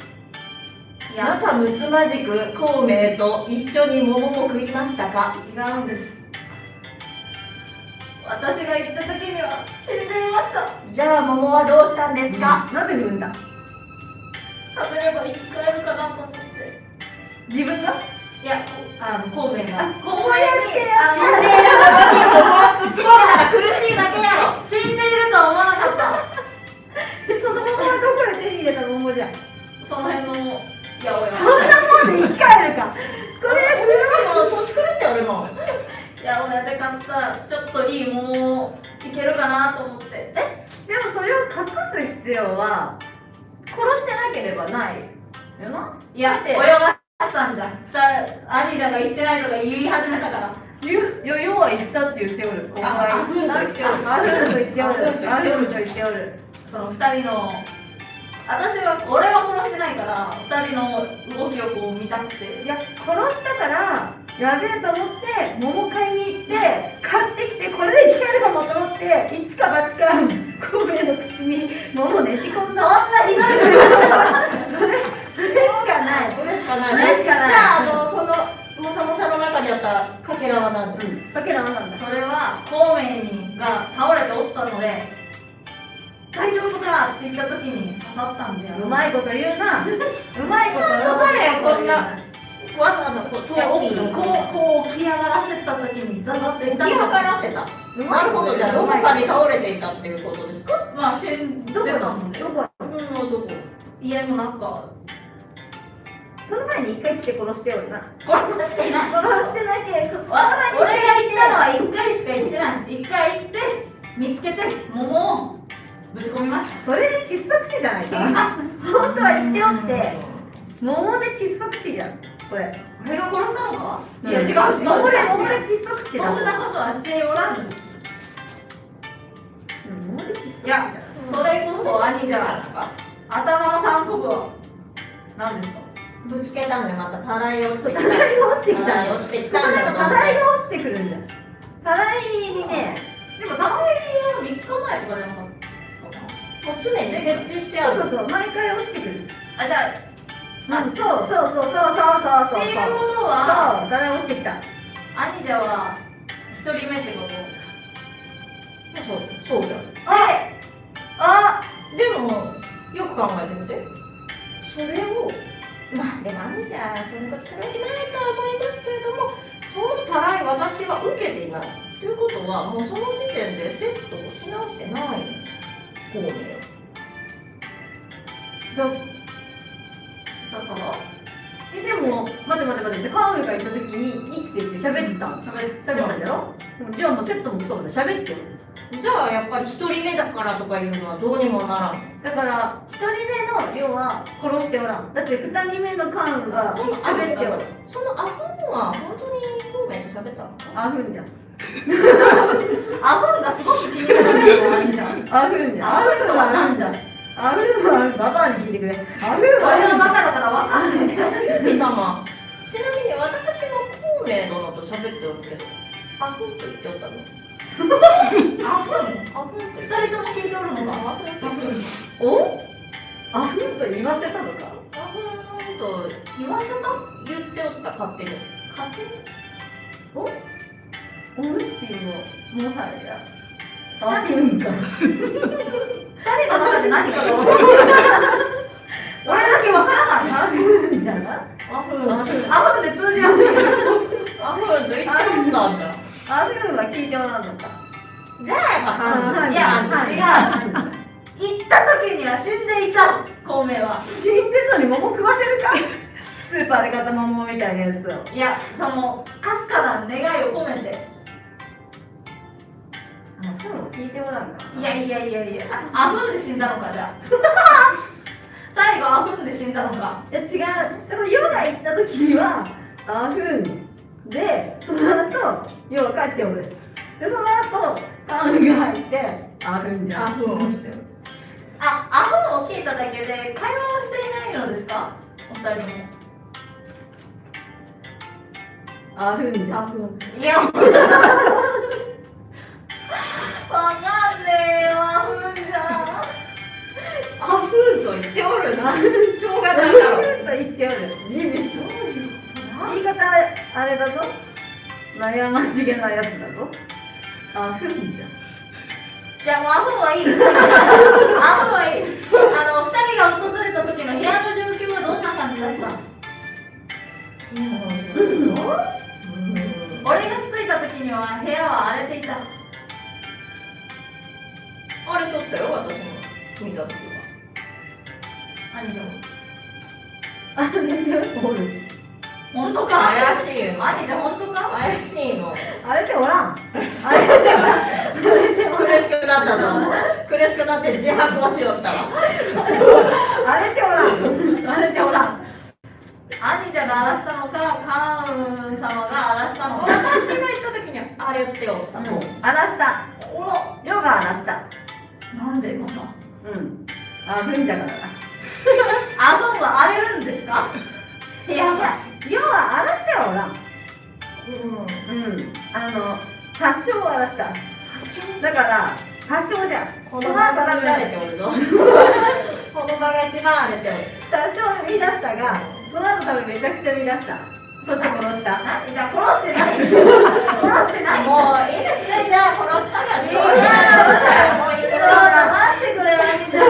仲睦まじく孔明と一緒に桃も食いましたか？違うんです。私が行った時には死んでいました。じゃあ桃はどうしたんですか、なぜ踏んだ？食べれば生き返るかなと思って。自分が？いやあの孔明が。あこうやって死んでいるのに桃を突っ込んだら苦しいだけやろ。死んでいるとは思わなかった。その桃はどこで手に入れた桃じゃん？その辺のいや俺そんなもんで生き返るか。これもう土地狂っておるもんいや俺で買ったちょっといい桃をいけるかなと思って。でもそれを隠す必要は殺してなければない。よな？いやだって。泳がしたんじゃん。兄ちゃんが言ってないとか言い始めたから。言う？よ要は言ったって言っておる。おる。あふんと言っておる。あふんと言っておる。あふんと言っておる。その二人の私は俺は殺してないから二人の動きをこう見たくて。いや殺したからやべえと思って桃買いに行って買ってきてこれで生き返るかもと思って一か八か孔明の口に桃ねじ込んだそんなひどいそれそれしかないそれしかないそれしかないじゃああのこのもしゃもしゃの中にあったかけらは何だだけどなんだ。それは孔明にが倒れておったので大丈夫かって言った時に刺さったんだよ うまいこと言うな。うまいことどこでこんなわざわざこうこうこう起き上がらせた時にザザって起き上がらせたなるほどじゃあどこかに倒れていたっていうことですかまあ死んでどこたのでどこうんどこ家の中その前に一回来て殺しておるな殺してない殺してなきゃそわ俺が行ったのは1回しか行ってない1回行って見つけて桃をぶち込みましたそれで窒息死じゃないか本当は言っておって桃で窒息死じゃんこれ俺が殺したのか？いいや違う違う。違う桃で桃で窒息死だ。そんなことはしておらぬ。うんいやそれこそ兄じゃん頭の三国は。何ですか？ぶつけたんでまた。たらい落ちてきた。たらいが落ちてきたたらい落ちてきたたらいが落ちてくるんじゃんたらいにねでも玉ねぎは3日前とかじゃなかったかもう常に設置してある。そうそうそう毎回落ちてくる。なあじゃあうんそうそうそうそうそうそうそうっていうことは？そうたらい落ちてきた兄者は一人目ってこと？そうそうだよあでもよく考えてみて。それを？まあでも兄じゃそんなことするわけないとは思いますけれどもそのたらい私は受けていないということはもうその時点でセットをし直してない孔明だだから。えでも待て待て待てカウエが行った時に生きてって喋った喋喋ったんだろ、じゃあもうセットもそうだ喋ってよ。じゃあやっぱり一人目だからとかいうのはどうにもならん。だから一人目の要は殺しておらん。だって二人目のカウが喋っておるそのアホンは本当に孔明と喋ったのかあふんじゃん。アフンがすごく気になるのは兄者あふんじゃん。あふんとはなんじゃん？あふんはババアに聞いてくれ。あふんは俺はバカだから分かんない。ユウ様ちなみに私も孔明殿と喋っておるけど。アフンと言っておったの？アフンアフンと二人とも聞いておるのか？アフンと言って。おるお？あふんと言わせたのか？アフンと言わせた？言っておった勝手に。勝手に？お主ももはやあふんか二人の中で何かがる俺だけ分からない。あふんじゃなアフンアフンで通じ合ってるアフンと言っておったんだ。あふんは聞いておらんのか。じゃあいや違う。行った時には死んでいた。の孔明は。死んでんのに桃食わせるか？スーパーで買った桃みたいなやつを。いやそのかすかな願いを込めてあふんを聞いておらんかいやいやいやいや。あアフンで死んだのかじゃあ。最後アフンで死んだのか。いや違う。そのヨが行った時にはあふんでその後ヨが帰っておる。でその後カンが入ってあふんじゃん。アフンをしてる。あアフンを聞いただけで会話をしていないのですか？お二人とも。あふんじゃん。フン。いやわかんねえわアフンじゃアフンと言っておるな。しょうがないだろと言っておる。事実。言い方あれだぞ。悩ましげなやつだぞ。あふんじゃん。じゃあもうアフンはいい。アフンはいい。あの二人が訪れた時の部屋の状況はどんな感じだった？俺が着いた時には部屋は荒れていたあれ撮ったよ私も見た時は。兄ちゃんあれで？おる。本当か？怪しいよ。兄ちゃん本当か？怪しいの。あれでおらん。あれでおらん。あれでおらん苦しくなったぞ。苦しくなって自白をしよったわ。あれでおらん。あれでおらん。兄ちゃんが荒らしたのかカーン様が荒らしたのか。私が行った時にはあれっておったの、荒らした。ヨが荒らしたなんでまた？うん。あふんじゃからだ アフンは荒れるんですか？部屋がヨは荒らしてはおらん。うん。うん。あの多少荒らした。だから多少じゃん。この場が乱れておるぞ。この場が一番荒れておる。多少乱したがその後多分めちゃくちゃ乱したそして殺した。なじゃあ殺してない。殺してない。もういいですね。じゃあ殺したらしょう。いやもういいでしょうがない待ってくれ兄ちゃん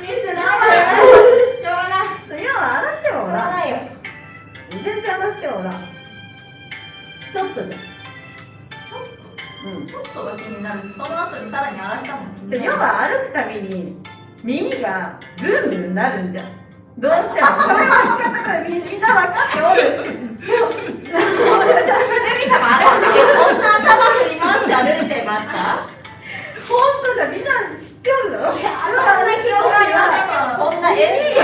見せてない。しょうがない。そは荒らしてはおらないよ。全然荒らしてはおらんちょっと。じゃんちょっうん。とちょっとが気になる。しその後にさらに荒らしたもん。じゃあヨは歩くたびに耳がブンブンなるんじゃんどうしてもそれは仕方ないみんな分かっておるルミ様あれの？時そんな頭振り回して歩いてました本当じゃみんな知っておるだろいやそんな記憶ありませんけどこんな MC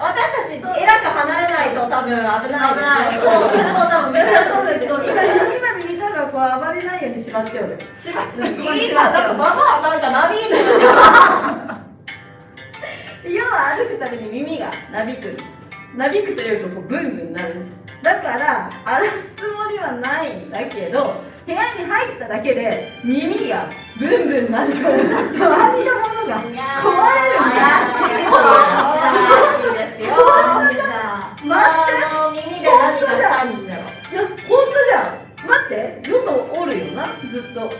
私たちえらく離れないと多分危ないですよもう多分みんなそう知っておる今耳たがこう暴れないように縛っておる縛って。今なんかババアなんかナビー要は歩くたびに耳がなびく。なびくというかこうブンブンなるんです。よだから荒らすつもりはないんだけど部屋に入っただけで耳がブンブンなるから周りのものが壊れるんだ怪しいですよあの耳で何かしたんだろいや本当じゃん待ってよとおるよなずっと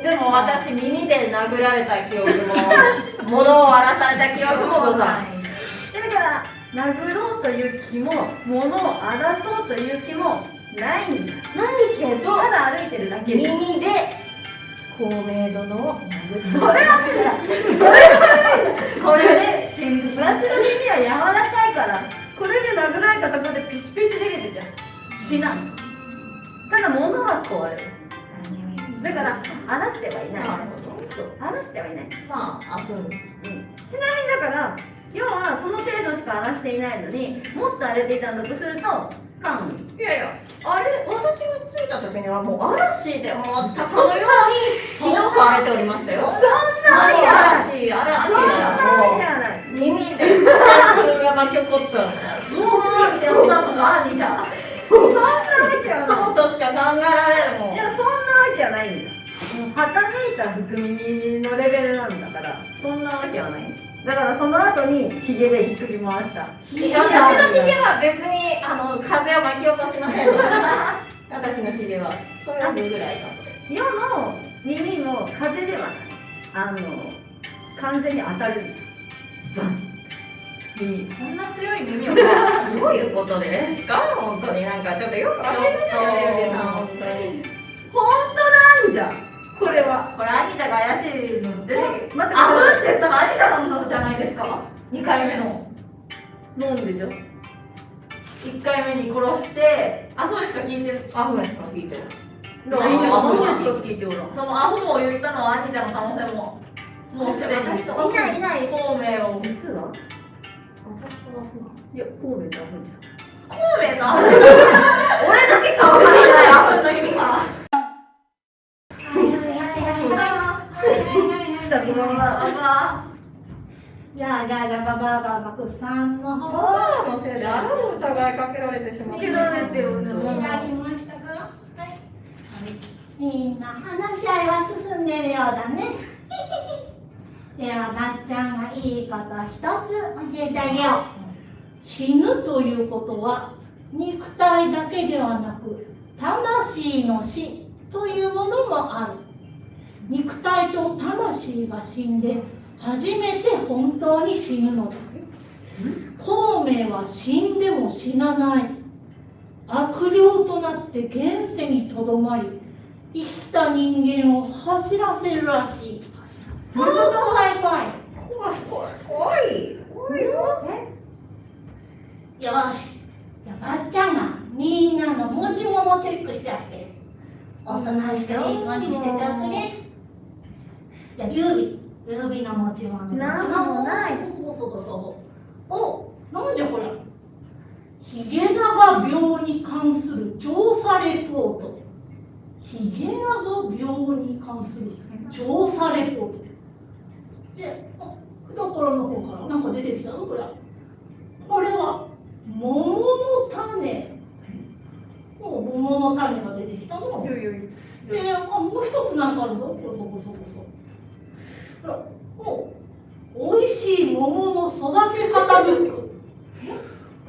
でも私耳で殴られた記憶も物を荒らされた記憶もございだから殴ろうという気も物を荒らそうという気もないんだないけどただ歩いてるだけで耳で公明殿を殴ったそれはそれで死んでしまわしの耳は柔らかいからこれで殴られたところでピシピシ出るじゃん死なんただ物は壊れる。だから荒らしてはいない。なるほどそう。荒らしてはいない、まああそううん、ちなみにだから要はその程度しか荒らしていないのにもっと荒れていたんだとするといやいやあれ私が着いた時にはもう嵐でもうそのようにひどく荒れておりましたよ。そんな嵐嵐そんなわけだはない。もう耳で草が巻き起こったもうって思ったのか兄ちゃんそんなわけはない。そうとしか考えられんもん。いやそんなわけはない。んだもうはためいた福耳のレベルなんだから。そんなわけはない。んですだからその後にヒゲでひっくり回した。私のひげは別にあの風を巻き起こしません。私のひげは。それをぐらいなので世の耳も風ではない。あの完全に当たるんですよ。バン耳そんな強い耳をどういうことで。すか本当に。なんかちょっとよくわかりませんよねゆりさん本当に。本当なんじゃ。んこれは。これ兄ちゃんが怪しいの出てき待ってあふんって言ったら兄ちゃんのじゃないですか？2回目の。飲んでじゃ？ん1回目に殺してアフンしか聞いてる。あふんしか聞いてるアホしか聞いておらん。そのアフンを言ったのは兄ちゃんの可能性ももうすでに。いないいない孔明を。実は？いや孔明ってあるんじ孔明とアフン俺だけか分かってない。アフンの意味がはいはいはいはい。はいゃん来たこのまま。じゃあじゃあじゃあババアがバクさんの方母のせいであらぬ疑いかけられてしまった。けられてるね選びましたかはい。みんな話し合いは進んでるようだねではなっちゃんがいいこと一つ教えてあげよう。死ぬということは肉体だけではなく魂の死というものもある。肉体と魂が死んで初めて本当に死ぬのだ。孔明は死んでも死なない。悪霊となって現世にとどまり生きた人間を走らせるらしい。怖い怖い怖い。怖い。怖い。怖いよ。よし。じゃあばっちゃんがみんなの持ち物チェックしてあげるおとなしくいい子にしてておくれじゃあ劉備。劉備の持ち物なんもない。そうそうそうそう。おなんじゃこれヒゲ長病に関する調査レポート。ヒゲ長病に関する調査レポートであ懐の方からなんか出てきたぞこれこれは桃の種。お桃の種が出てきたの。であもう一つなんかあるぞ。こそこそこそほらお美味しい桃の育て方ブック。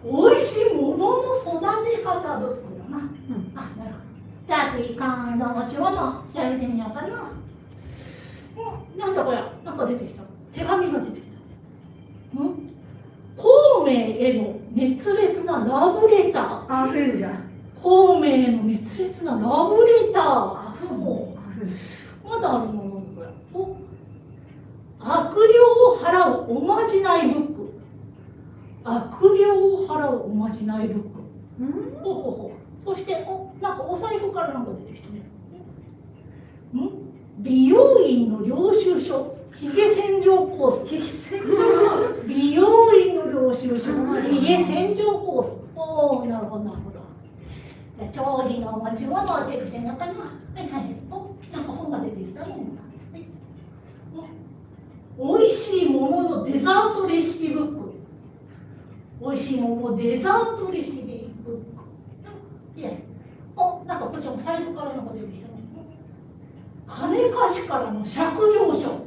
美味しい桃の育て方ブックだな、あなるほど。じゃあ次今度持ち物調べてみようかな。うんなんだこれ。なんか出てきた。手紙が出てきた。ん孔明への熱烈なラブレターあふんじゃん。孔明への熱烈なラブレター。あふん。うまだあるもの。これお悪霊を払うおまじないブック。悪霊を払うおまじないブック。うん？ほうほうほう。そしておなんかお財布からなんか出てきたね。ん？美容院の領収書。ひげ洗浄コース。洗浄美容院の領収書。ひげ洗浄コース。おおなるほど。なるほどじゃあ長飛の持ち物をチェックしてみようかなはいはい。おなんか本が出てきたねはいお美味しい桃のデザートレシピブック。美味しい桃デザートレシピブック。いや。おなんかこっちも財布からなんか出てきた金貸しからの借用書。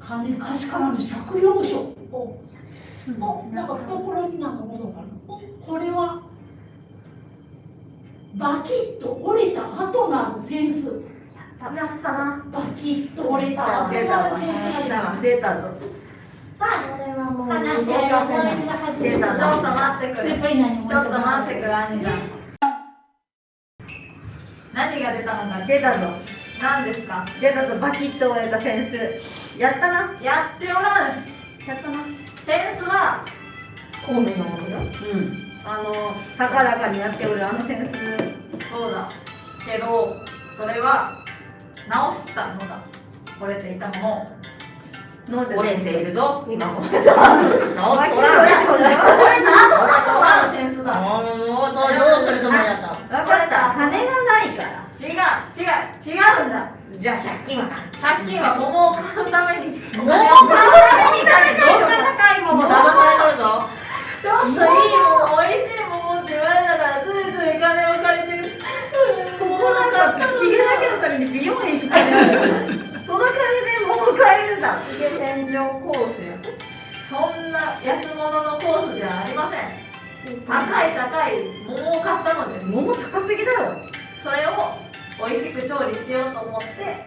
金貸しからの借用書。おおなんか懐になんか物があるおこれはバキッと折れた後のある扇子やった。な。バキッと折れた。後出た。わのある扇子が出た。出た。ぞさあこれはもう話し合いをもう一度始め出た。ちょっと待ってくれちょっと何ちょっと待ってくれ兄ちゃん何が出た。のか出た。ぞ何ですか？出たぞバキッと折れたセンス。やったな。やっておらん。やったな。センスは孔明のものよ。うん。あの高らかにやっておるあのセンス。そうだ。けどそれは直したのだ。折れていたもの。折れているぞ。今も。折 れた折れた後のセンスだもうどうするつもりだ。った分かった金がないから違う違う違うんだ。じゃあ借金は何借金は桃を買うためにおもう金を買うためにさどんな高いもの騙されとるぞ。ちょっといいもの美味しいものって言われたからついつい金を借りてる。ここなんかヒゲだけのために美容院行くその金でもう買えるだ。ヒゲ洗浄コースやそんな安物のコースじゃありません。高い高い桃を買ったのです。桃高すぎだよそれを美味しく調理しようと思って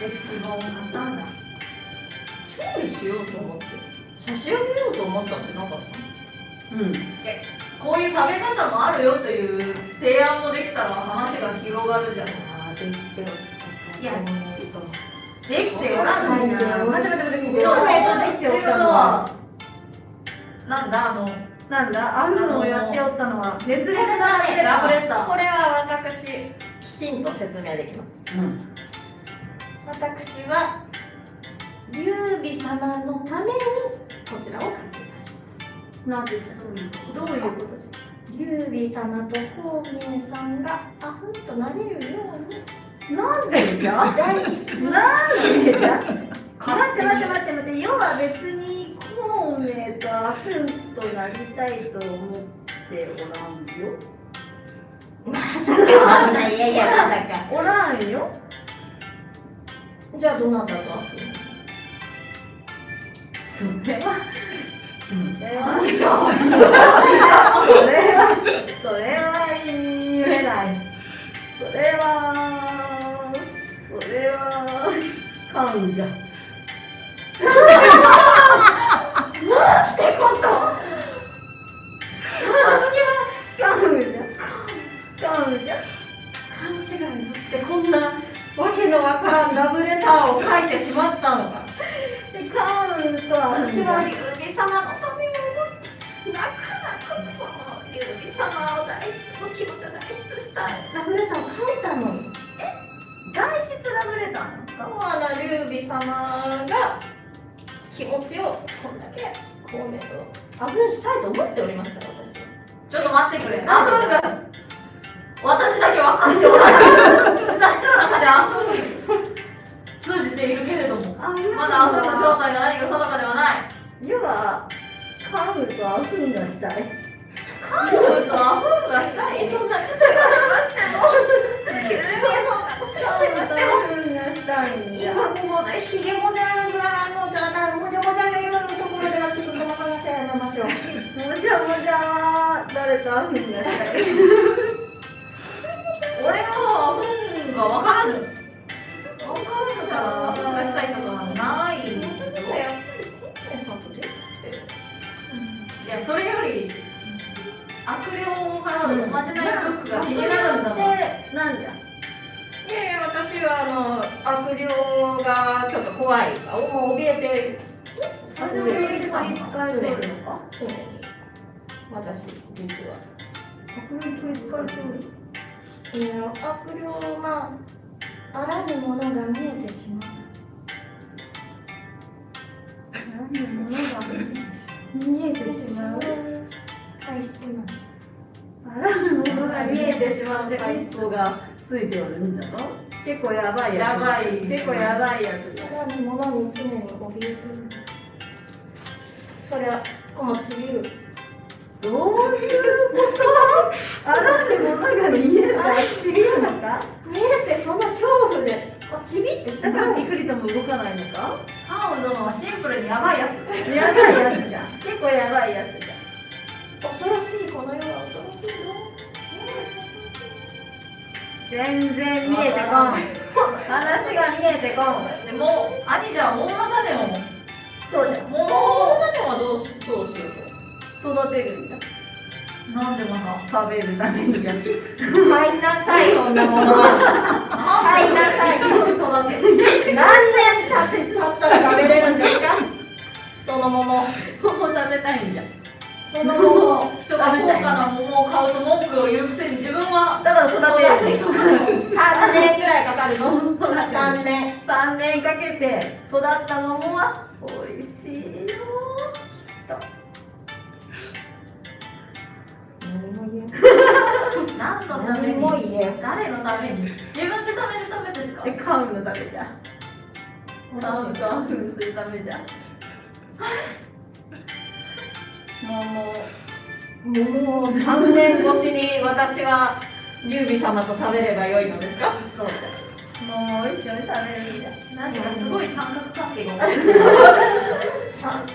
レシピ本を買ったんだ。調理しようと思って差し上げようと思ったんじゃなかったうん。こういう食べ方もあるよという提案もできたら話が広がるじゃん。ああできてるいやでできておらんの待って待って待って待ってそうそう。できておったのはなんだあのなんだ？あるのをやっておったのは。熱烈なラブレターこれは私きちんと説明できます。うん。私は劉備様のためにこちらを書き出しなんて言ったどういうこと？劉備様と孔明さんがアフンとなれるように。なんでじゃ？なんでじゃ？待って待って待って待って。要は別に孔明とアフンとなりたいと思っておらんよまさかそんないやいやまさかおらんよじゃあどなたとアフンそれはそれはそれはそれは言えないそれはそれは感じゃ感じゃ。感じゃ。勘違いをしてこんなわけのわからんラブレターを書いてしまったのかでカウンとは私は劉備様のために思って泣く泣くこの劉備様を代筆の気持ちを代筆したラブレターを書いたのに外出ラブレターなんですか劉備様が気持ちをこんだけ孔明とアフンしたいと思っておりますから私は。ちょっと待ってくれ。アフンが私だけ分かっておらない。二人の中でアフン通じているけれども。あまだアフンの正体が何か定かではない。要はカウンとアフンがしたいカンフとアフンがしたいそんなこと言われましても急にそんなこと言われましてもアフンがしたいんじゃ今ここでひげもじゃがあのじゃなもじゃもじゃがいるところではちょっとその話はやめましょうもじゃもじゃ誰とアフンがしたい俺はアフンが分からぬ分からぬからアフンがしたいとはないいやそれより悪霊からのおまじないブックが気になるんだもんでなんじゃいやいや私はあの悪霊がちょっと怖いもう怯えてそれで上に取りつかれてるのか常に私実はアフン取りつかれてるいや悪霊まあらぬものが見えてしまう何で物が見えてしまう体質なあらぬものが見えてしまうってか人がついておるんじゃろ？結構やばいやつやばい。結構やばいやつ。じゃあらぬものに常に怯えているそりゃこのちびる。どういうこと？あらぬものが見えるか知りるのか？見えてその恐怖でこうちびってしだからまうピクリとも動かないのか？ハウン殿はシンプルにやばいやつ。やばいやつじゃん。結構やばいやつじゃん恐ろしいこの世は恐ろしいぞ全然見えてこん話が見えてこんでも兄じゃん大股でもそうじゃんもう大股でもどうしどうしよう。育てるんじゃなんでまた食べるためにじゃん入んなさいそんなものは入んなさい育て何年経って経ったら食べれるんですかその桃桃食べたいんじゃんその桃人が高価な桃を買うと文句を言うくせに自分はだから育てる3年ぐらいかかるの3年3年かけて育った桃は美味しいよきっと。何も言え何のため何に？誰のために？自分で食べるためですか？えカウンのためじゃん。カウンとアフンするためじゃん もう桃を3年越しに私は劉備様と食べればよいのですか？そうもう一緒に食べるんじゃん。何かすごい三角関係が起こってる3年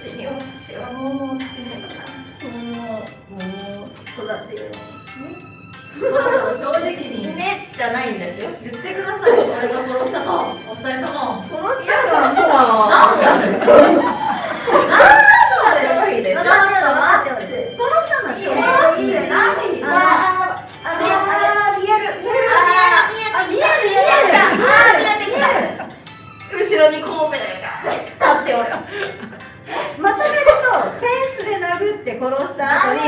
越しに私は桃を食べればな桃桃育てようそろそろ正直に。ねじゃないんですよ言ってください。俺が殺したとお二人とも。殺したからなんでなんで までよいでしょ待って待って殺したのいいはねいいね何にああああ見える見えるあ見える見える見えるあー見えてきた後ろにコウメが立っておる。まとめるとセンスで殴って殺した後に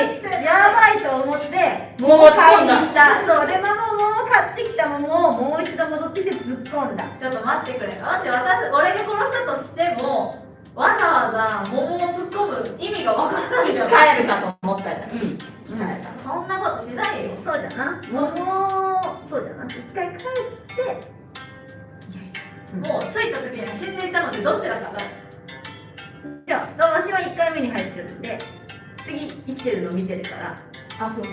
やばいと思って桃を買いに掴んだ。行った。そう。でママも買ってきたものをもう一度戻ってきて突っ込んだ。ちょっと待ってくれ。もし私俺が殺したとしてもわざわざ桃を突っ込む意味がわからないじゃん返るかと思ったじゃん。うん。生き返るかそんなことしないよ。そうじゃな。桃そうじゃな。一回帰ってもう着いた時には死んでいたのでどちらかが。じゃあ私は1回目に入ってるんで次生きてるの見てるから。あふん。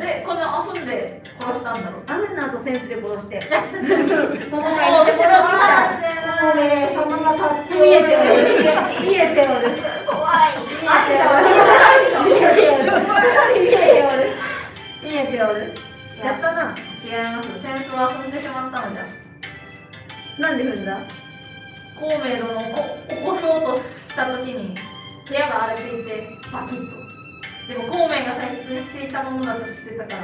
でこのアフンで殺したんだろう。あふんの後センスで殺して。ねそのまま立って見えて見えて怖い見えて見えて見えてやったな。違います。センスは踏んでしまったのじゃなんで踏んだ？孔明殿をこ起こそうとした時に部屋が荒れていてバキッと。でも孔明が大切にしていたものだと知ってたから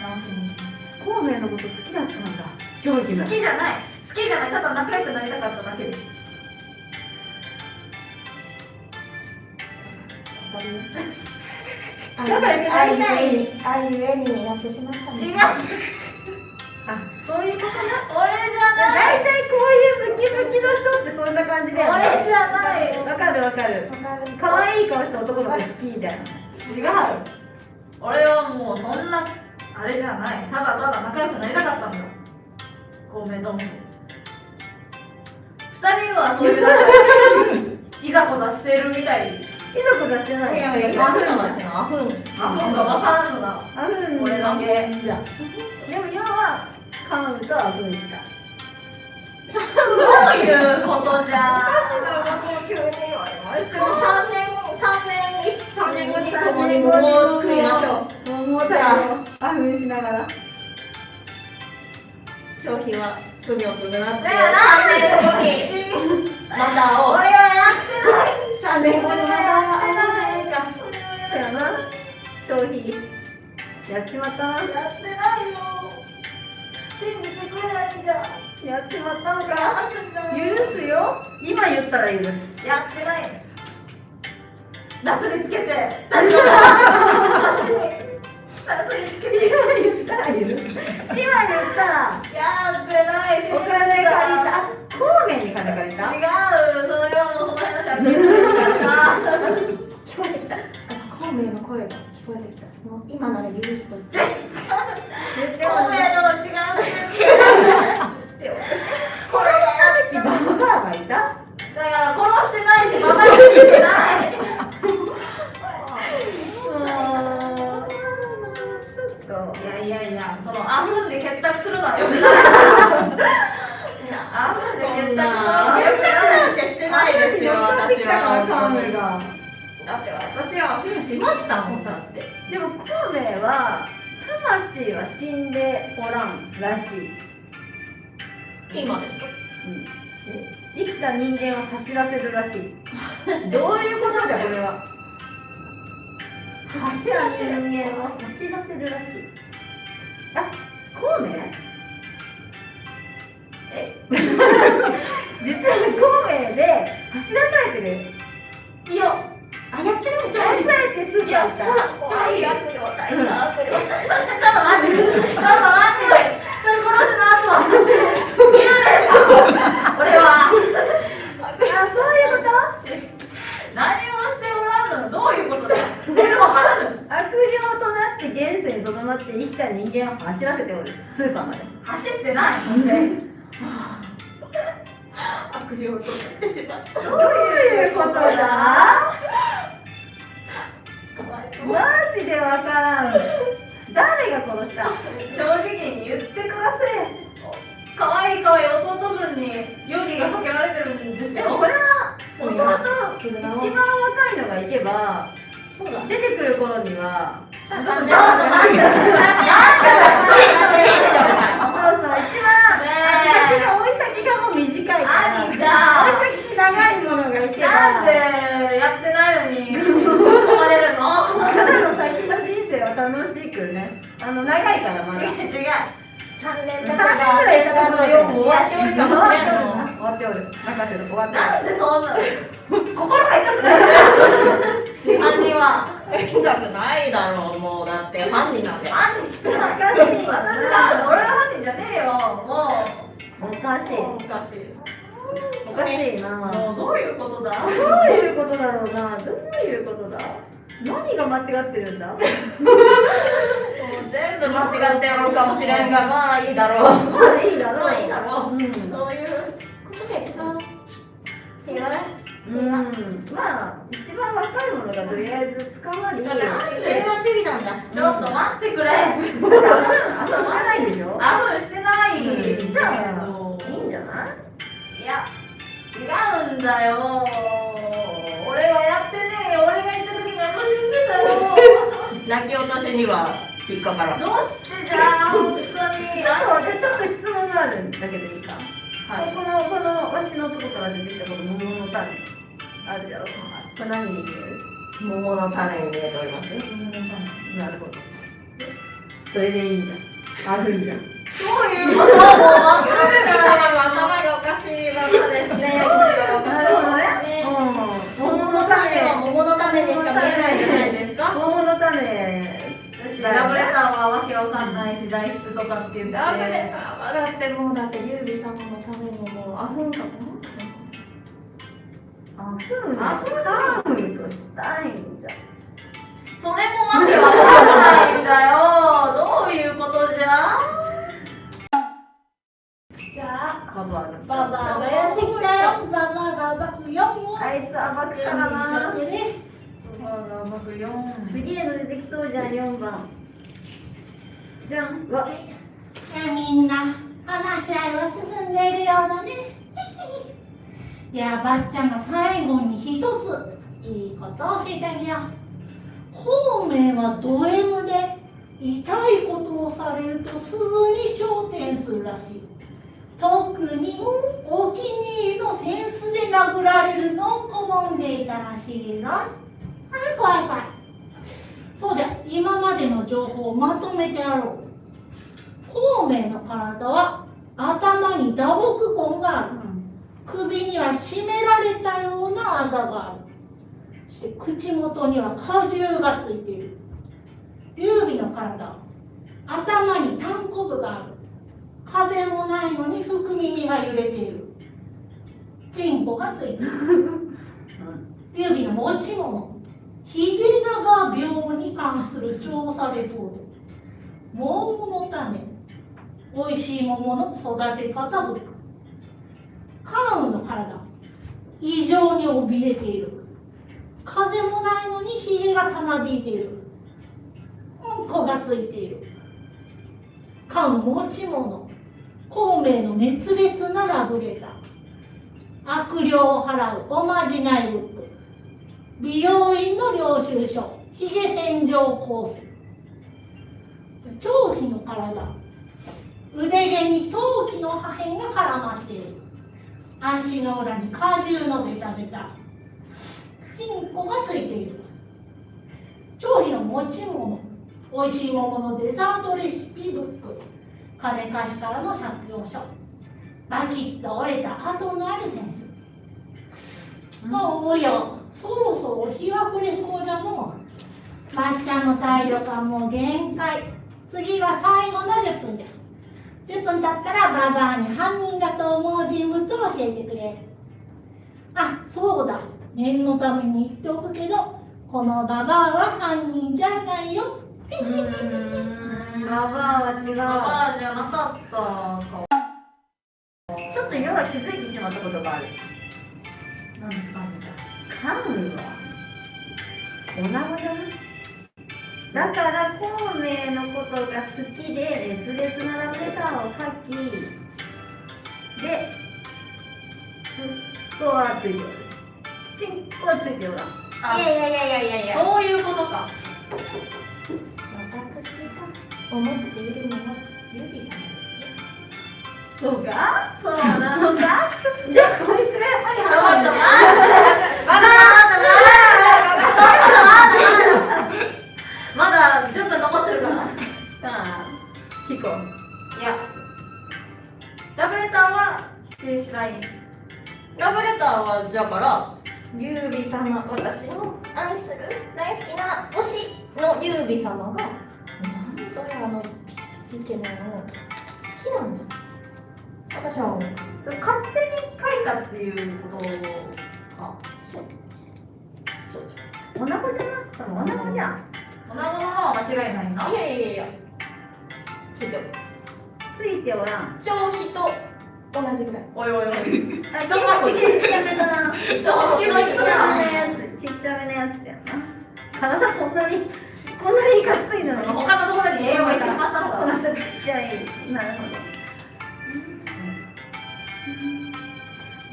直しに行きまし孔明のこと好きだったんだ。長寿がた好きじゃない。好きじゃない。ただ仲良くなりたかっただけです。仲良くなりたい。あいうえになってしまった違う。あそういうことな俺じゃない。大体こういうムキムキの人ってそんな感じだよね。俺じゃないわかるわかる。可愛い顔した男の子好きみたいな。違う。俺はもうそんなあれじゃない。ただただ仲良くなりたかったんだ孔明殿と二人はそういういざこざしてるみたい。いざこざしてない。いやいや。アフンはしてアフンアホが分からんの。だあふん俺だけでも今はカウンとあふんしかどういうことじゃ。でも3年3年に3年後に共に桃を食いましょう桃を食べようあふんしながら。商品は罪を償って3だよな年後にまたを俺はやって3年後にまた会おうじゃないか。そやな。消費やっちまったな。やってないよ信じてくれないんじゃやっちまったのか許すよ。今言ったら許す。やってない。なすりつけて。足になすりつけて。今言ったら。許す今言ったらやってない。しお金借りた？あ孔明に金借りた？違う。それはもうその話は別に。か ら 聞こえてきた。あ孔明の声がてきたもう今なら許すと絶対孔明殿違うこれババアがいた。だから殺してないしババアにしてないいやいやいやそのアフンで結託するのはよくない。アフンで結託するのはよくない。なんてしてないですよ私はだがって私はアピールしましたもんだって。でも孔明は魂は死んでおらんらしい、今ですか？うん、生きた人間を走らせるらしい。どういうことじゃ？これは。走らせる人間を走らせるらしい。あ孔明え？実は孔明で走らされてる。いや操る操られてスーパー行った超いい悪霊大悪霊ちょっと待ってちょっと待って人殺しの後は幽霊さん俺はあそういうこと何もしておらんのどういうことだ全然わからぬ悪霊となって現世にとどまって生きた人間を走らせておるスーパーまで走ってないほんで悪霊となってしまったどういうことだマジでわからん誰が殺した正直に言ってください。可愛い可愛い弟分に容疑がかけられてるんですよ。でもこれは弟だ。一番若いのがいけばそうだ出て。くる頃にはちょっと待ってそうそう。一番先が追い先がもう短いから何じゃあ追い先長いものがいけばなんでやってないのに。ぶち込まれるの彼の先の人生は楽しくね。あの長いからまだ。違う違う。3年3年経てばぐらい経ったのようも終わっておるかもしれんの終わっておる任せる終わっておる。なんでそんな。心が痛くなる。真犯人は演じゃないだろうもうだって。犯人なんて犯人じゃないおかしい私は。俺は犯人じゃねえよ。もおかしい。うおかしいおかしいな。もうどういうことだ？どういうことだろうな。どういうことだ？何が間違ってるんだ？もう全部間違ってやろうかもしれんがまあいいだろう。まあいいだろう。まあいいだろう。うん。そういうことでさいいよねうん。まあ一番若いものがとりあえず捕まり。平和主義なんだ。ちょっと待ってくれ。あとしてないでしょアフしてないうんじゃあや違うんだよ。俺はやってねえよ。俺が行った時にあんま死んでたよ。泣き落としには引っかからん。どっちじゃ本当に。ちょっと待ってちょっと質問があるんだけどいいか。はい。このこのわしのとこから出てきたこの桃の種あるだろ。うこれ何に見える？桃の種に見えております。よなるほど。それでいいんじゃんあるんじゃん。どういうこともう分かゆうき様も頭がおかしいままですね。桃の種は桃の種にしか見えないじゃないですか。桃の種私ラブレターはわけわかんないし代筆とかって言ってラブレターはだってもうだってゆうび様のためにもうあふんかも。あふんあふんとしたいんじゃそれもわけわかんないんだよどういうことじゃじゃあババアババアがやってきたよ。ババアが暴くよあいつ暴くからな。準備してくれ。あうまく4すげえの出てきそうじゃん4番。じゃん。うわ。じゃあみんな話し合いは進んでいるようだね。いやばっちゃんが最後に一ついいことを教えてあげよう。孔明はド M で痛いことをされるとすぐに昇天するらしい特にお気に入りのセンスで殴られるのを好んでいたらしいのはい怖い怖い。そうじゃ。今までの情報をまとめてやろう孔明の体は頭に打撲痕がある。首には絞められたようなあざがある。そして口元には果汁がついている。劉備の体頭にタンコブがある。風もないのに福耳が揺れている。チンコがついている。劉備の持ち物秀長病に関する調査レポート。桃の種。美味しい桃の育て方ブック。関羽の体。異常に怯えている。風もないのにひげがたなびいている。うんこがついている。関羽持ち物孔明の熱烈なラブレター。悪霊を払うおまじないブック美容院の領収書。ひげ洗浄コース。長期の体。腕毛に陶器の破片が絡まっている。足の裏に果汁のベタベタ。チンコがついている。長飛の持ち物。美味しい桃のデザートレシピブック。金貸しからの借用書。バキッと折れた跡のあるセンスもうおやそろそろ日が暮れそうじゃのまっちゃんの体力はもう限界。次が最後の10分じゃ。10分経ったらババアに犯人だと思う人物を教えてくれあそうだ。念のために言っておくけどこのババアは犯人じゃないよ。うーん。ババアは違う。バーじゃなかった。かちょっと要は気づいてしまったことがある。何ですかカンはおなごじゃな。いだから孔明のことが好きで熱烈なラブレターを書き。でふっとはついておる。チンコはついていやいやいやいやいや。そういうことか思っているのはゆうび様ですよ。そうか？そうなのか？じゃあこいつがやっぱりちょっと犯人待ってまだまだ10分残ってるからさあ聞こういやラブレターは否定しないラブレターはだから劉備様私の愛する大好きな推しの劉備様がそれあのピチピチイケメンを好きなんじゃん。私は思う勝手に書いたっていうことかそう。おなこじゃなくてもおなこじゃん。おなごのまま間違いないないやいやいやついてるついておらんと同じぐらいおいおいおいあちっちゃめだな人ちっちゃめのがやつちっちゃめのやつやな体こんなにこんなにがっついのに。他のところに栄養がいってしまったのかこんなちっちゃいなるほど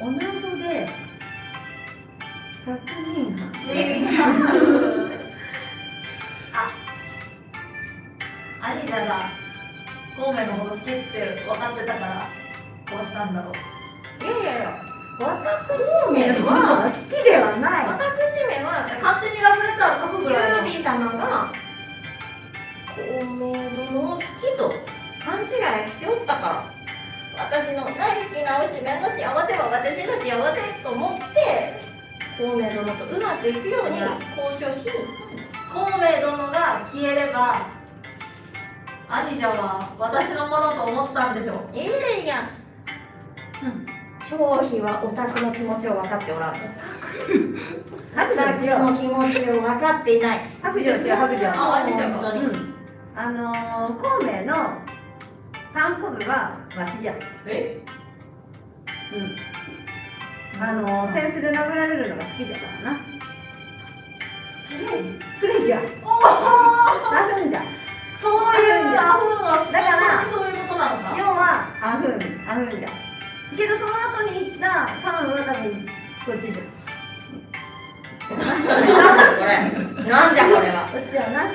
おなごで殺人犯違うあ兄者が孔明のこと好きって分かってたから殺したんだろういやいやいや私めは好きではない。私めは勝手にラブレターを書くぐ劉らいの。備様が孔明殿を好きと勘違いしておったから。私の大好きなおしめの幸せは私の幸せと思って孔明殿とうまくいくように交渉しに孔明殿が消えれば兄者は私のものと思ったんでしょう。いやいや。うん張飛はオタクの気持ちを分かっておらん白オタク状しよう。の気持ちを分かっていない。白状しよう白状。あ本当に。うん。あのー、孔明の単行部はわしじゃ。んえ？うん。あのー、センスで殴られるのが好きだからな。プレイじゃ。んあるんじゃ。んそういうアフンはだからそういうことなのか要はあふんあふんじゃ。んけどその後に行ったカンは多分こっちじゃん。なんじゃこれ。なんじゃこれは。こっちやな。あ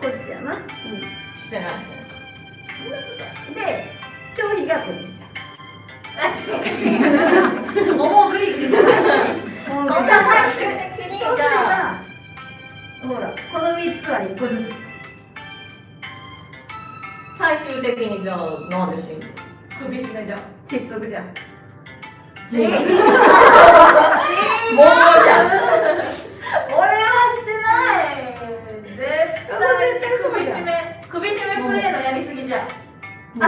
こっちやな。うしてな。いん。で張飛がこっちじ桃グリグリじゃないゃんそんな最終的に。じゃあばほらこの3つは1個ずつ最終的にじゃあなんで死んだ首絞めじゃん窒息じゃん。違う。桃じゃん。俺はしてない。絶対首絞め。首絞めプレイのやりすぎじゃん。あ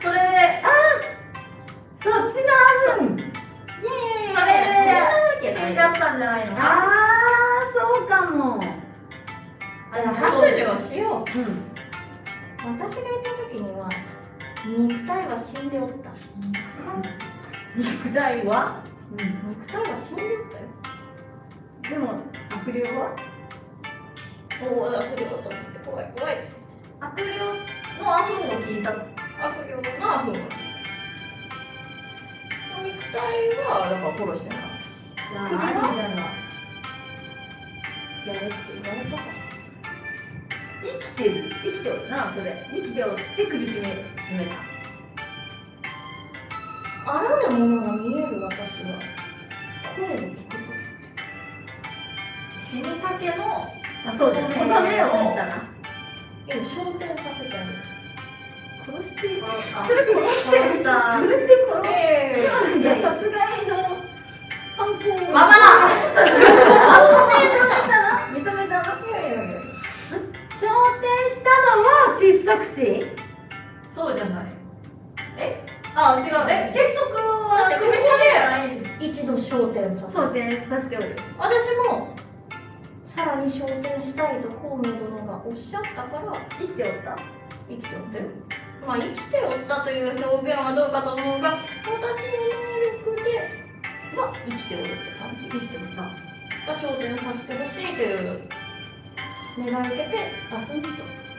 それで。そっちのあふん。いやいやいやそれで死んじゃったんじゃないのあーそうかも。あ白状しよううん。私がいた時には肉体は死んでおった。肉体は？肉体は死んでおったよ。でも悪霊は？おお悪霊と思って怖い怖い。悪霊のアフンを聞いた。悪霊のアフンは？肉体はだから殺してない。じゃあ首はやれって言われたから生きてる生きておるなそれ。生きておって首絞め絞めた。あらぬものが見える私は。声を聞く死にかけのあそうだよ。この目を刺したな今焦点させてあげる。殺してあそれ殺して殺したそれで殺ええいや殺害の犯行を。わからん認めた。ないやいやいや昇天したのは窒息死？そうじゃない。え？あ違う。え窒息はだって首絞めじゃない。一度焦点させ昇天させておる。よ私もさらに昇天したいと孔明殿がおっしゃったから生きておった。生きておったよまあ生きておったという表現はどうかと思うが私の能力では生きておるって感じ。生きておった。が昇天させてほしいという願いを受けてあ本当。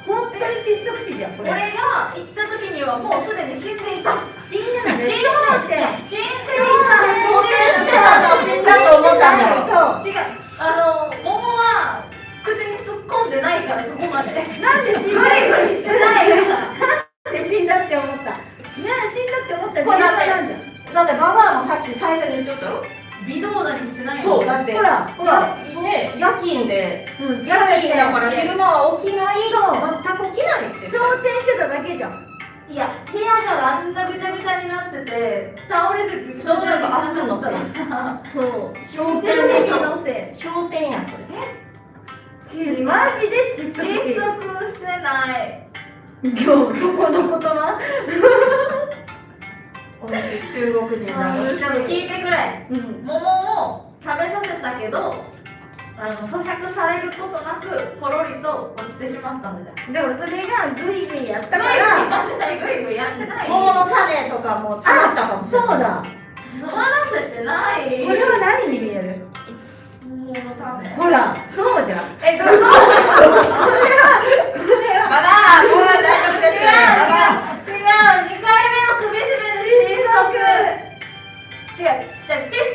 本当に窒息死じゃんこれ。俺が行った時にはもうすでに死んでいた。死んでない死んでて。死んでい昇天して。たのを死んだと思ったんだよそうた違う。あの桃は口に突っ込んでないからそこまで。なんで死んグだリグリしてないなんで死んだって思った？ねえ死んだって思った理由なんじゃん？だってババアもさっき最初に言ってたよ微動だにしてないそうだって。ほらほら。やね夜勤でうん夜勤だから昼間は起きない？全く起きないって。昇天してただけじゃん。いや部屋があんなぐちゃぐちゃになってて倒れる。そうなんかあるの？せいそう。商店でしょのせ商店やそれ。いマジで窒息窒息してない。今日ここの言葉？私中国人なの。ちょっと聞いてくれ。うん。桃を食べさせたけどあの咀嚼されることなくポロリと落ちてしまったんだよでもそれがグイグイやったからやってないグイグイやってない。桃の種とかも詰まったかもしれない。そうだ。詰まらせてない。これは何に見える？桃の種。ほらそうじゃん。えどうぞ。まだこれは。大丈夫です違う違う。2回目窒息違うじゃあ窒息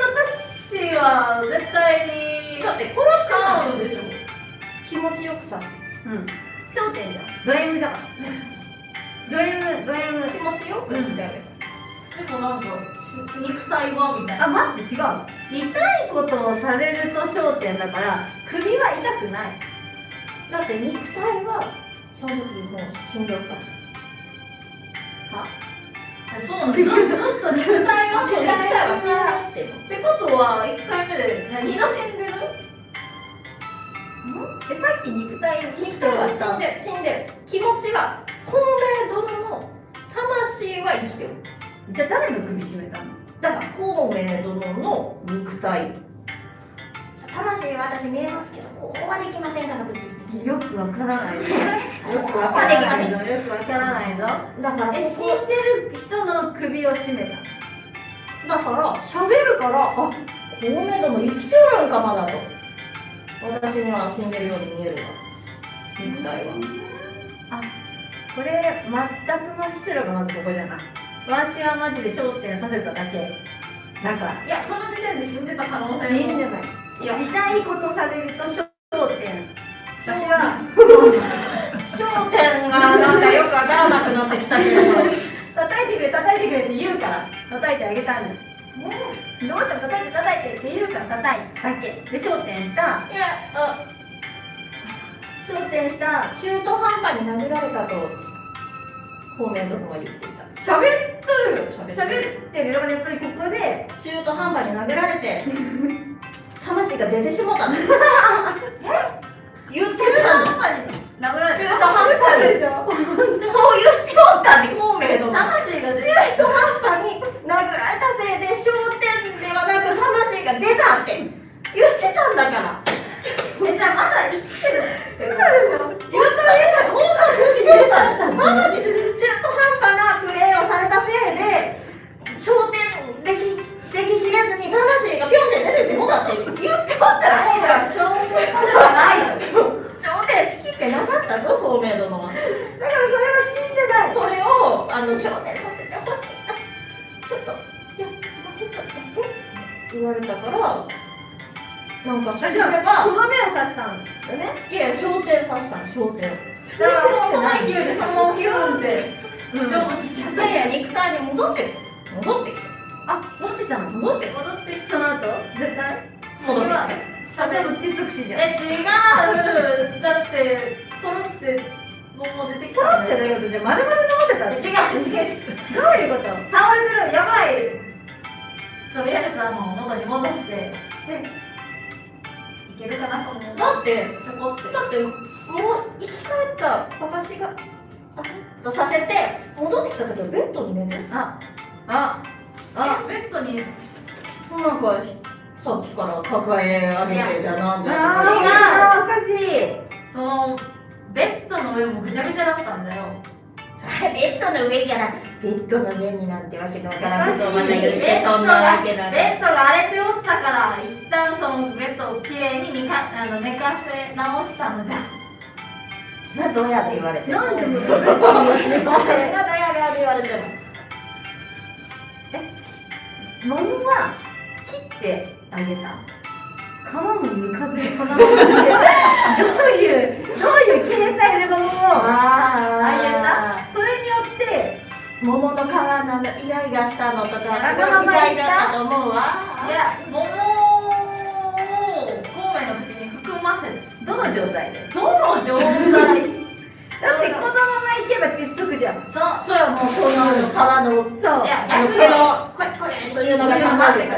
死は絶対にだって。殺して。使なうんでしょ気持ちよくさうん焦点じゃんド M だからド M ド M 気持ちよくして。あげた、でもなんか肉体はみたいなあ待って。違う痛いことをされると焦点だから首は痛くないだって。肉体はその時もう死んでるからそうなのずずっと肉体は肉体は死んでるってってことは1回目で2度死んでる。えさっき肉体肉体は死んでる死んでる気持ちは透明殿の魂は生きてる。じゃあ誰の首絞めたの？だから孔明殿の肉体。魂は私見えますけどこうはできませんから無事よくわからないぞ。よくわわかららないいぞよくわからないぞ。だからえ死んでる人の首を絞めた。だから喋るからあ孔明殿生きてるんかまだと。私には死んでるように見えるわ。肉体はこれ全く真っ白がまずここじゃない。わしはマジで焦点させただけ。だからいやその時点で死んでた可能性死んでもないいや痛いことされると焦点。私は焦点がなんかよくわからなくなってきたけど。叩いてくれ叩いてくれって言うから叩いてあげたんですどうしても叩いて叩いてって言うから叩いただけ。で焦点した。いやあ焦点した。中途半端に殴られたと孔明殿は言っていた。喋っとる。喋喋ってる。よやっぱりここで中途半端に殴られて 魂が出てしもたの。え？言ってたの殴られて中途半端にでしょそう言っておったね孔明殿魂が中途半端に殴られたせいで焦点ではなく魂が出たって。言ってたんだから。えじゃあまだ生きてる嘘でしょ。言ったら本魂言った魂中途半端なプレーをされたせいで焦点できでききれずに魂がピョンって出てしもたって言っておったらもう。だから証明させたない焦点好きってなかったぞ孔明殿はだからそれは死んでないそれをあの焦点させてほしいあちょっといやもうちょっとやって言われたからなんかそれがとどめを刺したんだよねいや焦点さしたの焦点だからもう。その勢いでそのままヒューンって成仏しちゃっいやいや肉体に戻って戻ってきてあ戻ってきたの？戻って戻ってきたその後？絶対？戻ってきてあでも窒息死じゃんえ違う。だってポロって桃出てきたんだよってだけどじゃあ丸々直せた違う。違う。違うどういうこと？倒れてるやばい。とりあえずあの元に戻してでいけるかなと思う。だってちょこってだってもう生き返った私があとさせて戻ってきた時はベッドに寝てるあああベッドになんかさっきから抱え上げてじゃなんじゃあーおかしいそのベッドの上もぐちゃぐちゃだったんだよベッドの上からベッドの上になんてわけのわから。んことをまた言ってそんなわけだねベッドが荒れておったから一旦そのベッドをきれいに寝かあの寝かせ直したのじゃ。などうやって言われてなんでも。などうやって言われても桃は切ってあげた。皮も剥かずにそのままでどういうどういう形態で桃をああげた。それによって桃の皮のイガイガしたのとかすごいわがいたと思うわいや桃を孔明の口に含ませて。どの状態で？どの状態？だってこのままいけば窒息じゃん。そう。そうよもうこの川の。そう。逆にこれこれそういうのが刺さってくる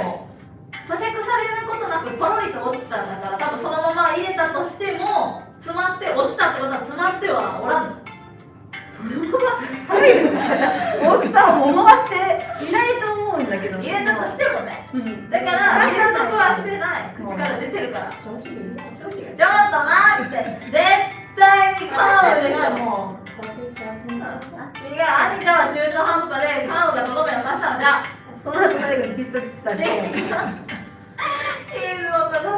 咀嚼されることなくポロリと落ちたんだから多分そのまま入れたとしても詰まって落ちたってことは詰まってはおらん大きさを思わしていないと思うんだけど。入れたとしてもね。うん。だから減速はしてない。口から出てるから。ちょっと待って。絶対にカーブでしょもう。違う兄ちゃん。は中途半端でカーブがとどめを刺したのじゃその後最後に窒息したチーズをさせてな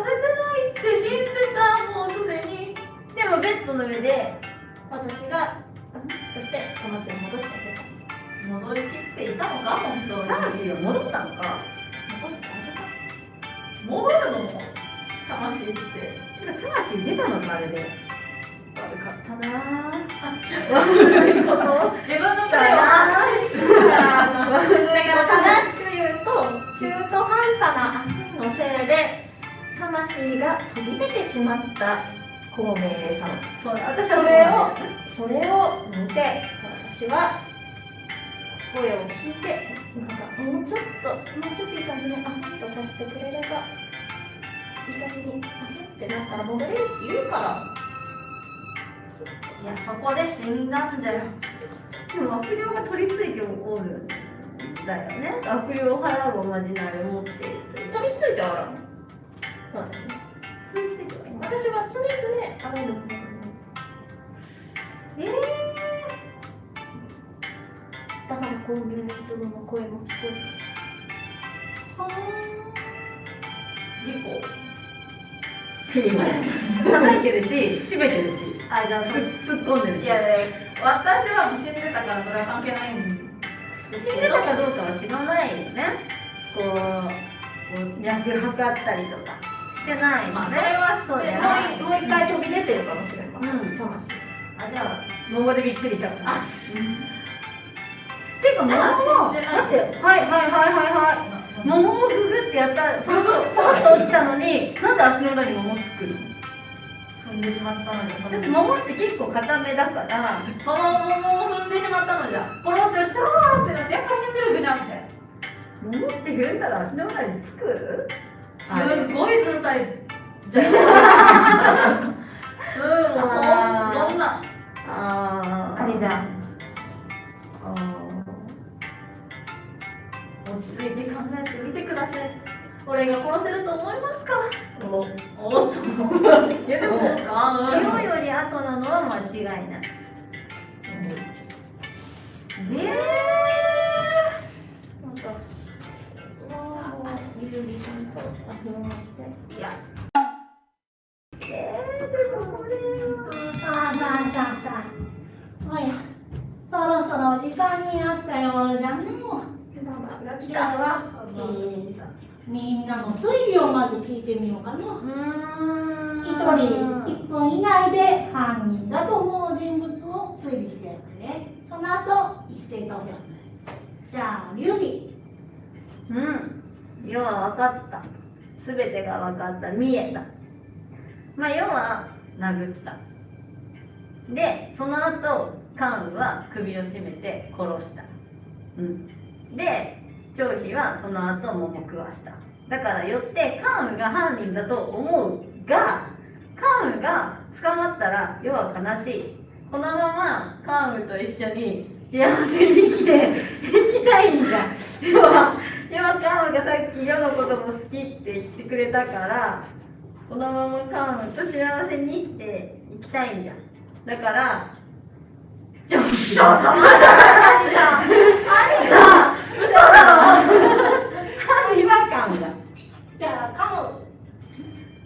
いって死ん。でたもうすでにでもベッドの上で私がそして魂を戻してあげた戻りきっていたのか本当に魂が戻ったのか戻してあげた戻るのも魂って魂出たのかあれで悪かったな悪いこと自分のプレーを反省してるからだから正しく言うと中途半端なのせいで魂が飛び出てしまった孔明さんそう私それをそれを見て私は声を聞いてなんかもうちょっともうちょっといい感じにあっとさせてくれればいい感じにあってなったら戻れるって言うから。いやそこで死んだんじゃ。よでも悪霊が取り付いておるんだよね。悪霊を払うおまじないを持っている。取り付いてあらん。私ね取り付いてはい私は常々あれるええだからこういう人の声も聞こえた。は事故叩いてるし締めてるしあじゃあつ突っ込んでるし。いやいや私は死んでたからそれは関係ないんで。す死んでたかどうかは知らないよね。こう脈測ったりとか。してないもんね、まあそれはそうだよね。もう一回飛び出てるかもしれない、うん。魂。あじゃあ桃語でびっくりしちゃった。あていうかも死んでないだってはいはいはいはいはい桃をググってやったらポロッポロッと落ちたのになんで足の裏に桃つくの？踏んでしまったのじゃそだっての桃って結構固めだからその桃を踏んでしまったのじゃ。ポロってしたわーってなってやっぱ死んでるじゃんって。桃って踏んだら足の裏につく？すごい図体じゃんすごいあーどんなあー。兄ちゃん。あ落ち着いて考えてみてください。俺が殺せると思いますか？ーおおっといやでもあ今より後なのは間違いないえ私はもう。ゆるりさんとアフロをしていやさあさあさあさあおやそろそろ時間になったよう。じゃねもうママが来でたは、えーみんなの推理をまず聞いてみようかなうーん。一人1分以内で犯人だと思う人物を推理してやってね。その後一斉投票じゃあ劉備。うん。要は分かった。全てが分かった。見えた。まあ要は殴った。でその後関羽は首を絞めて殺した。うんで張飛はその後桃食わした。だからよって関羽が犯人だと思うが関羽が捕まったら要は悲しい。このまま関羽と一緒に幸せに生きて生きたいんだ。要は要はカンがさっき世のことも好きって言ってくれたからこのままカンと幸せに生きていきたいんじゃんだからちょっとちょっと兄ちゃん。兄さん嘘だろ違和感がじゃあカム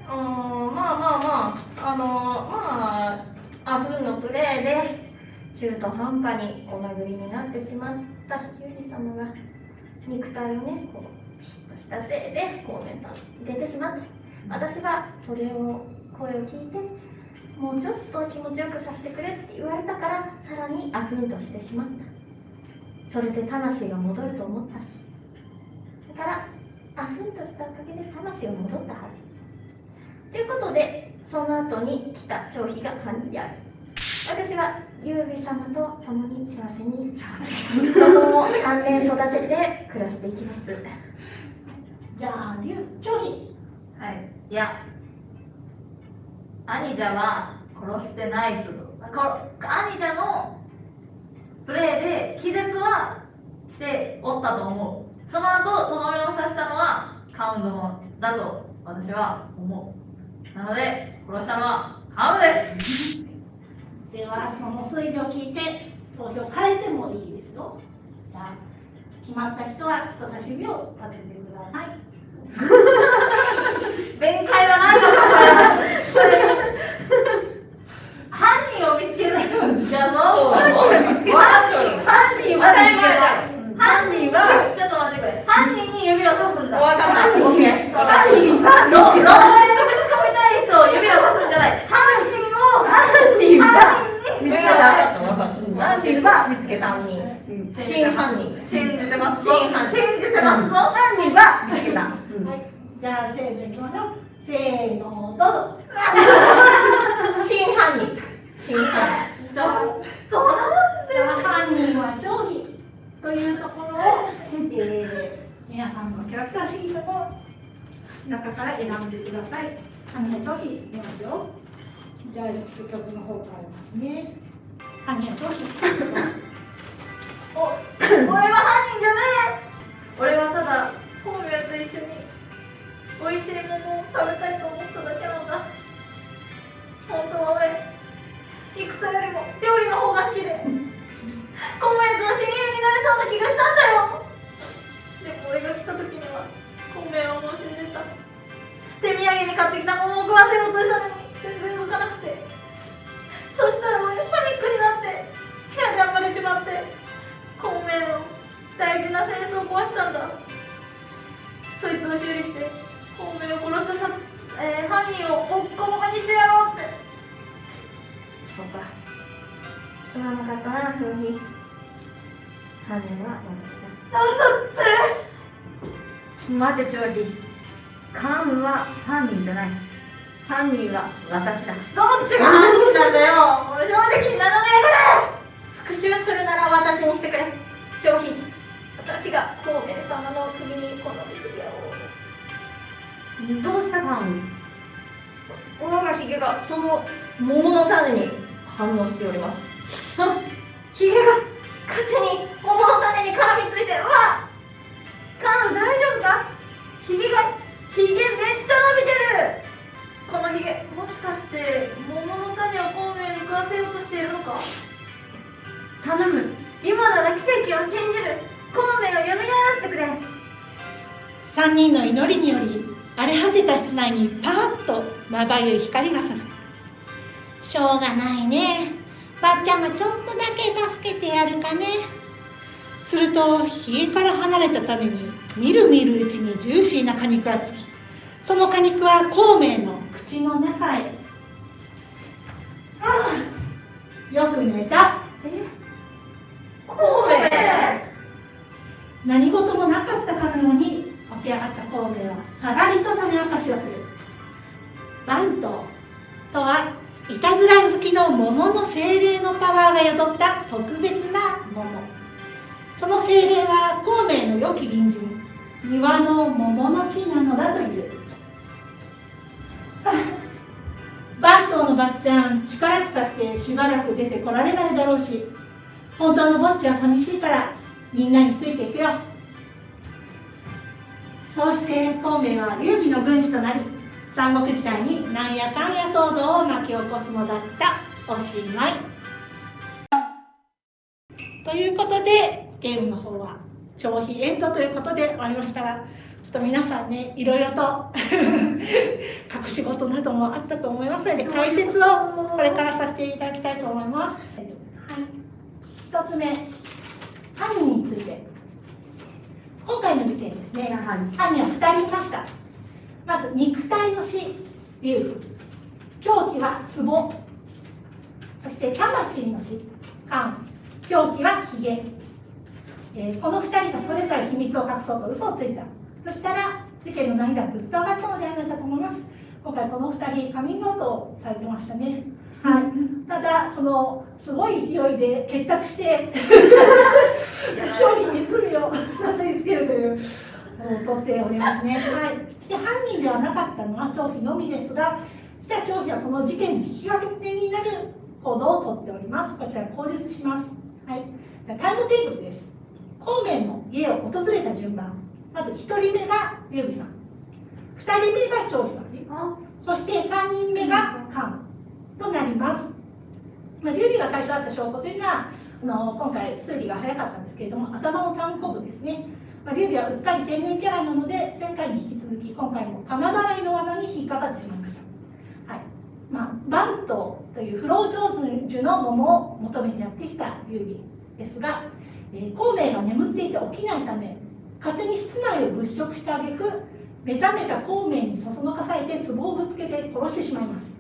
うんまあまあまああのまあアフンのプレーで中途半端にお殴りになってしまったユージ様が肉体をねこうピシッとしたせいで孔明さん出てしまって私はそれを声を聞いてもうちょっと気持ちよくさせてくれって言われたからさらにアフンとしてしまった。それで魂が戻ると思ったし。だからアフンとしたおかげで魂が戻ったはず。ということでその後に来た張飛が犯人である私は劉備様と共に幸せに子供を3年育てて暮らしていきます。じゃあ龍張飛。はい。いや兄者は殺してないと。こ兄者のプレーで気絶はしておったと思う。その後とどめを刺したのはカウン殿だと私は思う。なので殺したのはカウンです。ではその推理を聞いて投票変えてもいいですよ。じゃあ決まった人は人差し指を立ててください。弁解はないのか 犯人を見つけるんじゃぞ。犯人を見つけた犯人犯人はちょっと待ってくれ犯人に指をさすんだ。犯人はの呪いをぶち込みたい人を指をさすんじゃない。犯人を犯人は分かった分かった。犯人は見つけた。犯人。真犯人信じてます真犯人信じてますぞ。犯人は見つけた。はい。じゃあせーのいきましょうせーのどうぞ。真犯人真犯ちょっとなんで犯人は張飛というところを、えー皆さんのキャラクターシートの中から選んでください。犯人は張飛出ますよ。じゃあ曲の方変えますね。犯人は張飛。俺は犯人じゃない俺はただ孔明と一緒に美味しいものを食べたいと思っただけなんだ本当は俺戦よりも料理の方が好きで。孔明との親友になれそうな気がしたんだよ。でも俺が来た時には孔明はもう死んでた。手土産に買ってきた桃を食わせようとしたのに全然動かなくて。そしたら俺パニックになって部屋で暴れちまって孔明の大事なセンスを壊したんだ。そいつを修理して孔明を殺したさ、えー犯人をボッコボコにしてやろう。すまなかったな長飛犯人は私だなんだって。待て長飛カウンは犯人じゃない。犯人は私だ。どっちが犯人なんだよ。俺正直にならね復讐するなら私にしてくれ。長飛私が孔明様の首にこの指輪をどうしたカウン我がヒゲがその桃の種に反応しておりますあヒゲが勝手に桃の種に絡みついてる。わカウン大丈夫か？ひげがひげめっちゃ伸びてる。このヒゲもしかして桃の種を孔明に食わせようとしているのか？頼む。今なら奇跡を信じる。孔明を蘇らせてくれ。3人の祈りにより荒れ果てた室内にパーッとまばゆい光がさす。しょうがないねばっちゃんがちょっとだけ助けてやるかね。するとひげから離れた種にみるみるうちにジューシーな果肉がつきその果肉は孔明の口の中へ。ああよく寝た。孔明？何事もなかったかのように起き上がった孔明はさらりと種明かしをする。番頭とはいたずら好きの桃の精霊のパワーが宿った特別な桃。その精霊は孔明の良き隣人庭の桃の木なのだという。番頭のばっちゃん力使ってしばらく出てこられないだろうし本当のぼっちは寂しいからみんなについていくよ。そうして孔明は劉備の軍師となり三国時代になんやかんや騒動を巻き起こすのだったおしまい。ということでゲームの方は長飛エンドということで終わりましたがちょっと皆さんねいろいろと 隠し事などもあったと思いますので解説をこれからさせていただきたいと思います。はい、1つ目犯人について。今回の事件ですね犯人は2人いましたまず肉体の死竜。狂気は壺。そして魂の死。漢狂気はヒゲ、えーこの2人がそれぞれ秘密を隠そうと嘘をついた。そしたら事件の難易度がぐっと上がったのではないかと思います。今回この2人カミングアウトされてましたね。はい、ただそのすごい勢いで結託して 商品に罪をなすりつけるという取っておりますね。はい、そして犯人ではなかったのは張飛のみですが実は張飛はこの事件の引き金になる行動をとっております。こちら口述します。はい、タイムテーブルです。孔明の家を訪れた順番まず1人目が劉備さん2人目が張飛さんそして3人目が漢となります、まあ、劉備が最初あった証拠というのはあの今回推理が早かったんですけれども頭の単行部ですね、まあ、劉備はうっかり天然キャラなので前回に引き続き今回も金払いの罠に引っかかってしまいました。はい。まあ、バントという不老長寿の桃を求めてやってきた劉備ですがえ孔明が眠っていて起きないため勝手に室内を物色した挙句目覚めた孔明にそそのかされて壺をぶつけて殺してしまいます。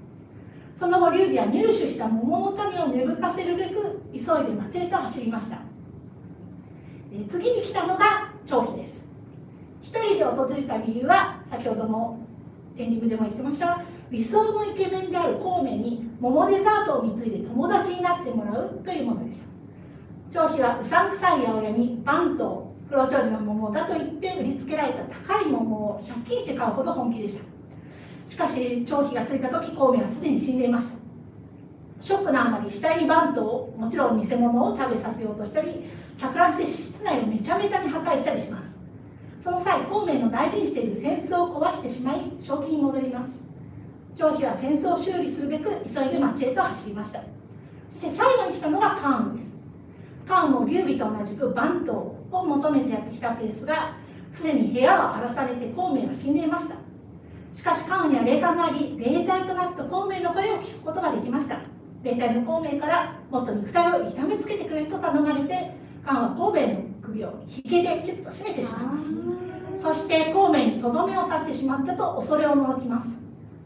その後劉備は入手した桃の種を芽吹かせるべく急いで町へと走りました、え次に来たのが張飛です。一人で訪れた理由は先ほどもエンディングでも言ってました理想のイケメンである孔明に桃デザートを貢いで友達になってもらうというものでした。張飛はうさんくさい八百屋にバント不老長寿の桃だと言って売りつけられた高い桃を借金して買うほど本気でした。しかし張飛がついた時孔明はすでに死んでいました。ショックなあまり死体にバントをもちろん偽物を食べさせようとしたり錯乱して室内をめちゃめちゃに破壊したりします。その際孔明の大事にしている扇子を壊してしまい正気に戻ります。張飛は扇子を修理するべく急いで町へと走りました。そして最後に来たのが関羽です。関羽も劉備と同じく番頭を求めてやってきたわけですがすでに部屋は荒らされて孔明は死んでいました。しかし関羽には霊感があり霊体となった孔明の声を聞くことができました。霊体の孔明からもっと肉体を痛めつけてくれと頼まれて関羽は孔明の首をひげでキュッと締めてしまいます。そして孔明にとどめを刺してしまったと恐れをののきます。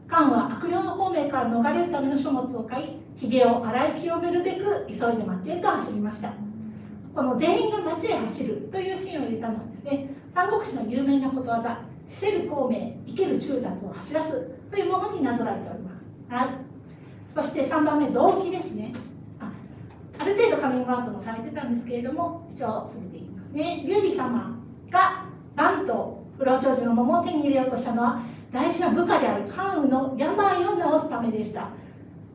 関は悪霊の孔明から逃れるための書物を買いひげを洗い清めるべく急いで町へと走りました。この全員が町へ走るというシーンを入れたのはですね三国志の有名なことわざ「死せる孔明生ける中達を走らす」というものになぞらえております、はい、そして3番目動機ですねあある程度カミングアウトもされてたんですけれども一応進めていきますね。劉備様がバンと不老長寿の桃を手に入れようとしたのは大事な部下である関羽の病を治すためでした。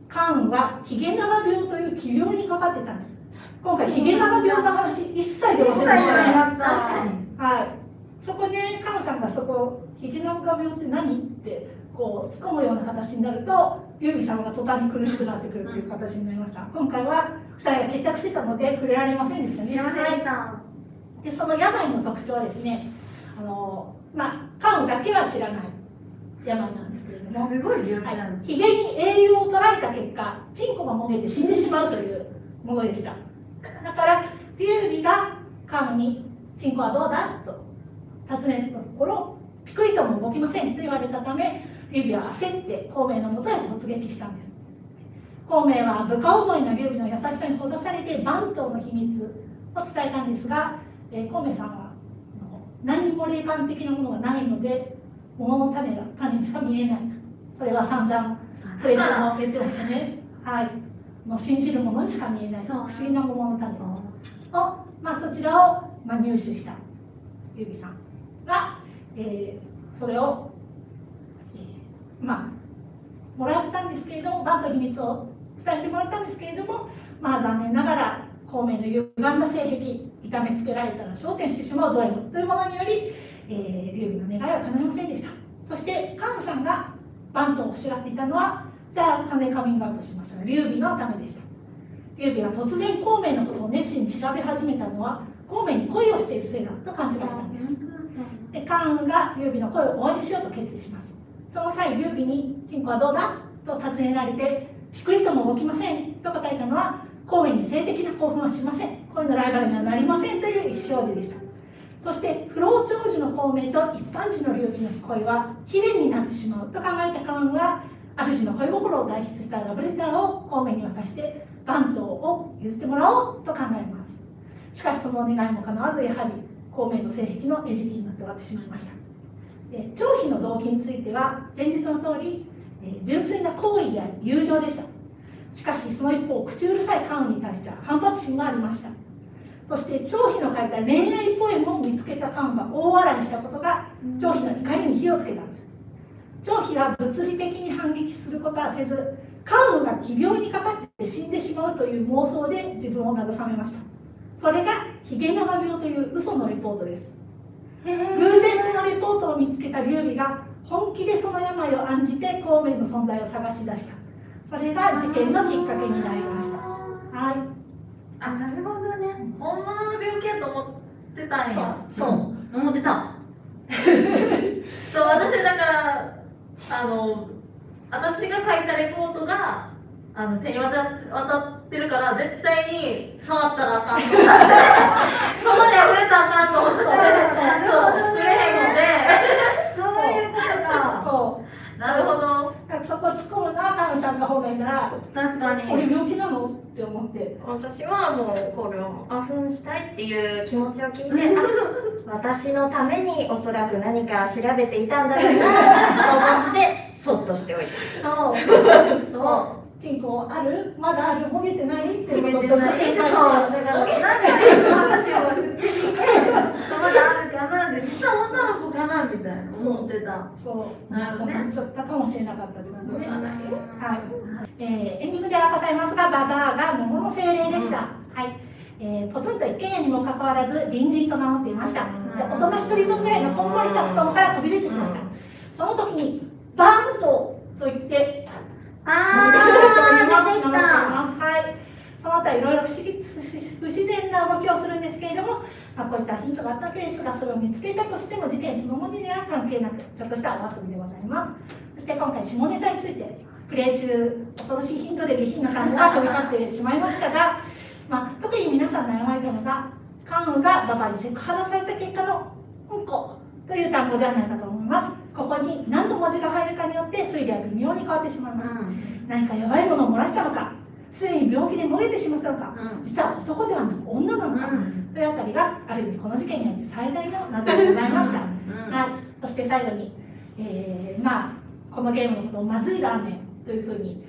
関羽はヒゲ長病という奇病にかかってたんです。今回ヒゲ長病の話一切出ませんでしたね。確かに。はい。そこでカンさんがそこヒゲ長病って何？ってこう突っ込むような形になるとユービさんが途端に苦しくなってくるという形になりました。今回は2人が結託してたので触れられませんでしたね。はい。でその病の特徴はですねあのまあカンだけは知らない病なんですけれども。すごい病気なの、ヒゲに栄養を捉えた結果チンコがもげて死んでしまうというものでした。だから劉備がカムに「チンコはどうだ?」と尋ねたところピクリとも動きませんと言われたため劉備は焦って孔明のもとへ突撃したんです孔明は部下思いの劉備の優しさにほだされて番頭の秘密を伝えたんですが、えー、孔明さんは何にも霊感的なものがないので桃の種が種にしか見えない。それは散々プレチョも言ってましたね。はい。の信じるものにしか見えない。不思議な桃の種を、まあ、そちらを、まあ、入手した。ゆぎさんが、えー、それを、えー、まあもらったんですけれどもバンと秘密を伝えてもらったんですけれどもまあ残念ながら孔明の歪んだ性癖痛めつけられたら焦点してしまうド M というものにより、えー、劉備の願いは叶いませんでした。そしてカンさんがバンと欲しがっていたのはじゃあ金カミングアウトしましたが劉備のためでした。劉備が突然孔明のことを熱心に調べ始めたのは孔明に恋をしているせいだと勘違いしたんです。で関が劉備の声を応援しようと決意します。その際劉備に「チンコはどうだ?」と尋ねられて「ピクリとも動きません」と答えたのは孔明に性的な興奮はしません恋のライバルにはなりませんという意思表示でした。そして不老長寿の孔明と一般人の劉備の恋は悲恋になってしまうと考えた関羽は主の恋心を代筆したラブレターを孔明に渡して番頭を譲ってもらおうと考えます。しかしその願いも叶わずやはり孔明の性癖の餌食になって終わってしまいました。で張飛の動機については前日の通り純粋な好意であり友情でした。しかしその一方口うるさいカウンに対しては反発心がありました。そして張飛の書いた恋愛ポエムを見つけたカウンが大笑いしたことが張飛の怒りに火をつけたんです。張飛は物理的に反撃することはせずカウンが奇病にかかって死んでしまうという妄想で自分を慰めました。それがヒゲ長病という嘘のレポートです。偶然そのレポートを見つけた劉備が本気でその病を案じて孔明の存在を探し出した。それが事件のきっかけになりました。はい。あなるほどね。本物の病気やと思ってたんや。そう思ってた。そう私だからあの私が書いたレポートがあの手に渡渡ってるから絶対に触ったらあかんと思って。そこで触れたらあかんと思って。そう触れへんのでそう。いうことかそう。なるほど。そこ突っ込むのはカウンさんの方がいいから確かに俺病気なの？って思って。私はもうこれを。あふんしたいっていう気持ちを聞いて あ私のためにおそらく何か調べていたんだろうなと思ってそっとしておいてそう。そうチンコあるまだあるもげてないっていうことをずっと心配してだからなんか話を振ってきてまだあるかなって実は女の子かなみたいな思ってたそうなるほどねちょっとかもしれなかったって感じねはい、えーエンディングで明かされますがババアが桃の精霊でした、うんはいえーポツンと一軒家にもかかわらず隣人と名乗っていましたうんで大人一人分ぐらいのこんもりした布団から飛び出てきましたうんその時にバーンとと言って出てきたはい。その他いろいろ不思議不自然な動きをするんですけれども、まあ、こういったヒントがあったわけですが、それを見つけたとしても事件そのものには関係なく、ちょっとしたお遊びでございます。そして今回下ネタについて、プレイ中、恐ろしいヒントで下品な単語が飛び交ってしまいましたが、まあ、特に皆さん悩まれたのが、関羽がババにセクハラされた結果のうんこという単語ではないかと思います。ここに何の文字が入るかによって推理は微妙に変わってしまいます。何か弱いものを漏らしたのかすでに病気で漏れてしまったのか実は男ではなく女なのか、というあたりがある意味この事件において最大の謎でございました、はい、そして最後に、えーまあこのゲームのことをまずいラーメンというふうに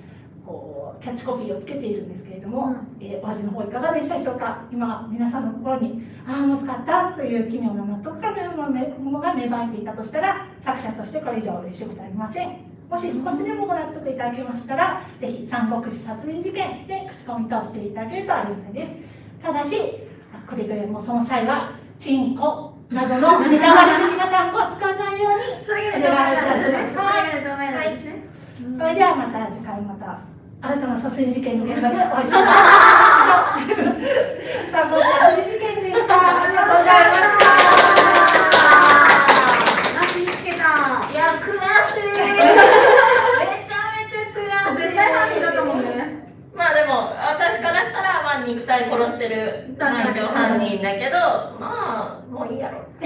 キャッチコピーをつけているんですけれども、えーお味の方いかがでしたでしょうか？今皆さんの心にああ難かったという奇妙な納得感のようなものが芽生えていたとしたら作者としてこれ以上嬉しいことはありません。もし少しでもご納得いただけましたらぜひ三国志殺人事件で口コミとしていただけるとありがたいです。ただしくれぐれもその際はチンコなどのネタバレ的な単語を使わないようにそれがね。ダメなんですそれではまた次回また新たな殺人事件の現場でお会いしましょ う。さあ、ご殺人事件でした。ありがとうございました。つけた。いや悔しい。めちゃめちゃ悔しい。絶対犯人だと思うんだよね。まあでも私からしたらまあ肉体殺してる確かに。一応犯人だけどまあもういいやろ。あ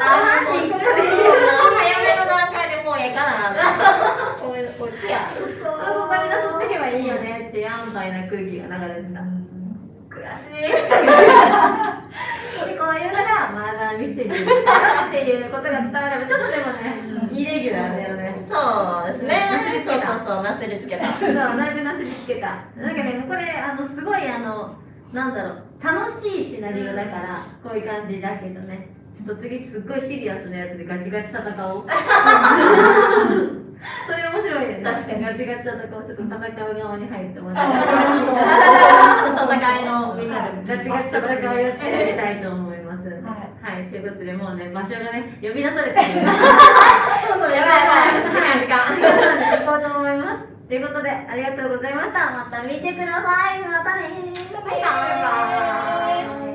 犯人これで早めの段階ええかなこういうこいつや。あここになすってけばいいよねっていう安牌な空気が流れてた。悔しい。で こういうのがマーダーミステリーっていうことが伝わればちょっとでもねイレギュラーだよね。そうですね。なすりつけた。そうそうそうなすりつけた。そうだいぶなすりつけた。なんかねこれあのすごいあのなんだろう楽しいシナリオだからこういう感じだけどねちょっと次すっごいシリアスなやつでガチガチ戦おう。それ面白いよね。確かに。ガチガチ戦おう。ちょっと戦う側に入ってもあ、らわかりました。戦いのみんなでガチガチ戦いをやってみたいと思います。ははい、ということでもうね場所がね呼び出されてる。そうそうやばいやばい。時間。時間行こうと思います。ということでありがとうございました。また見てください。またねバイバイ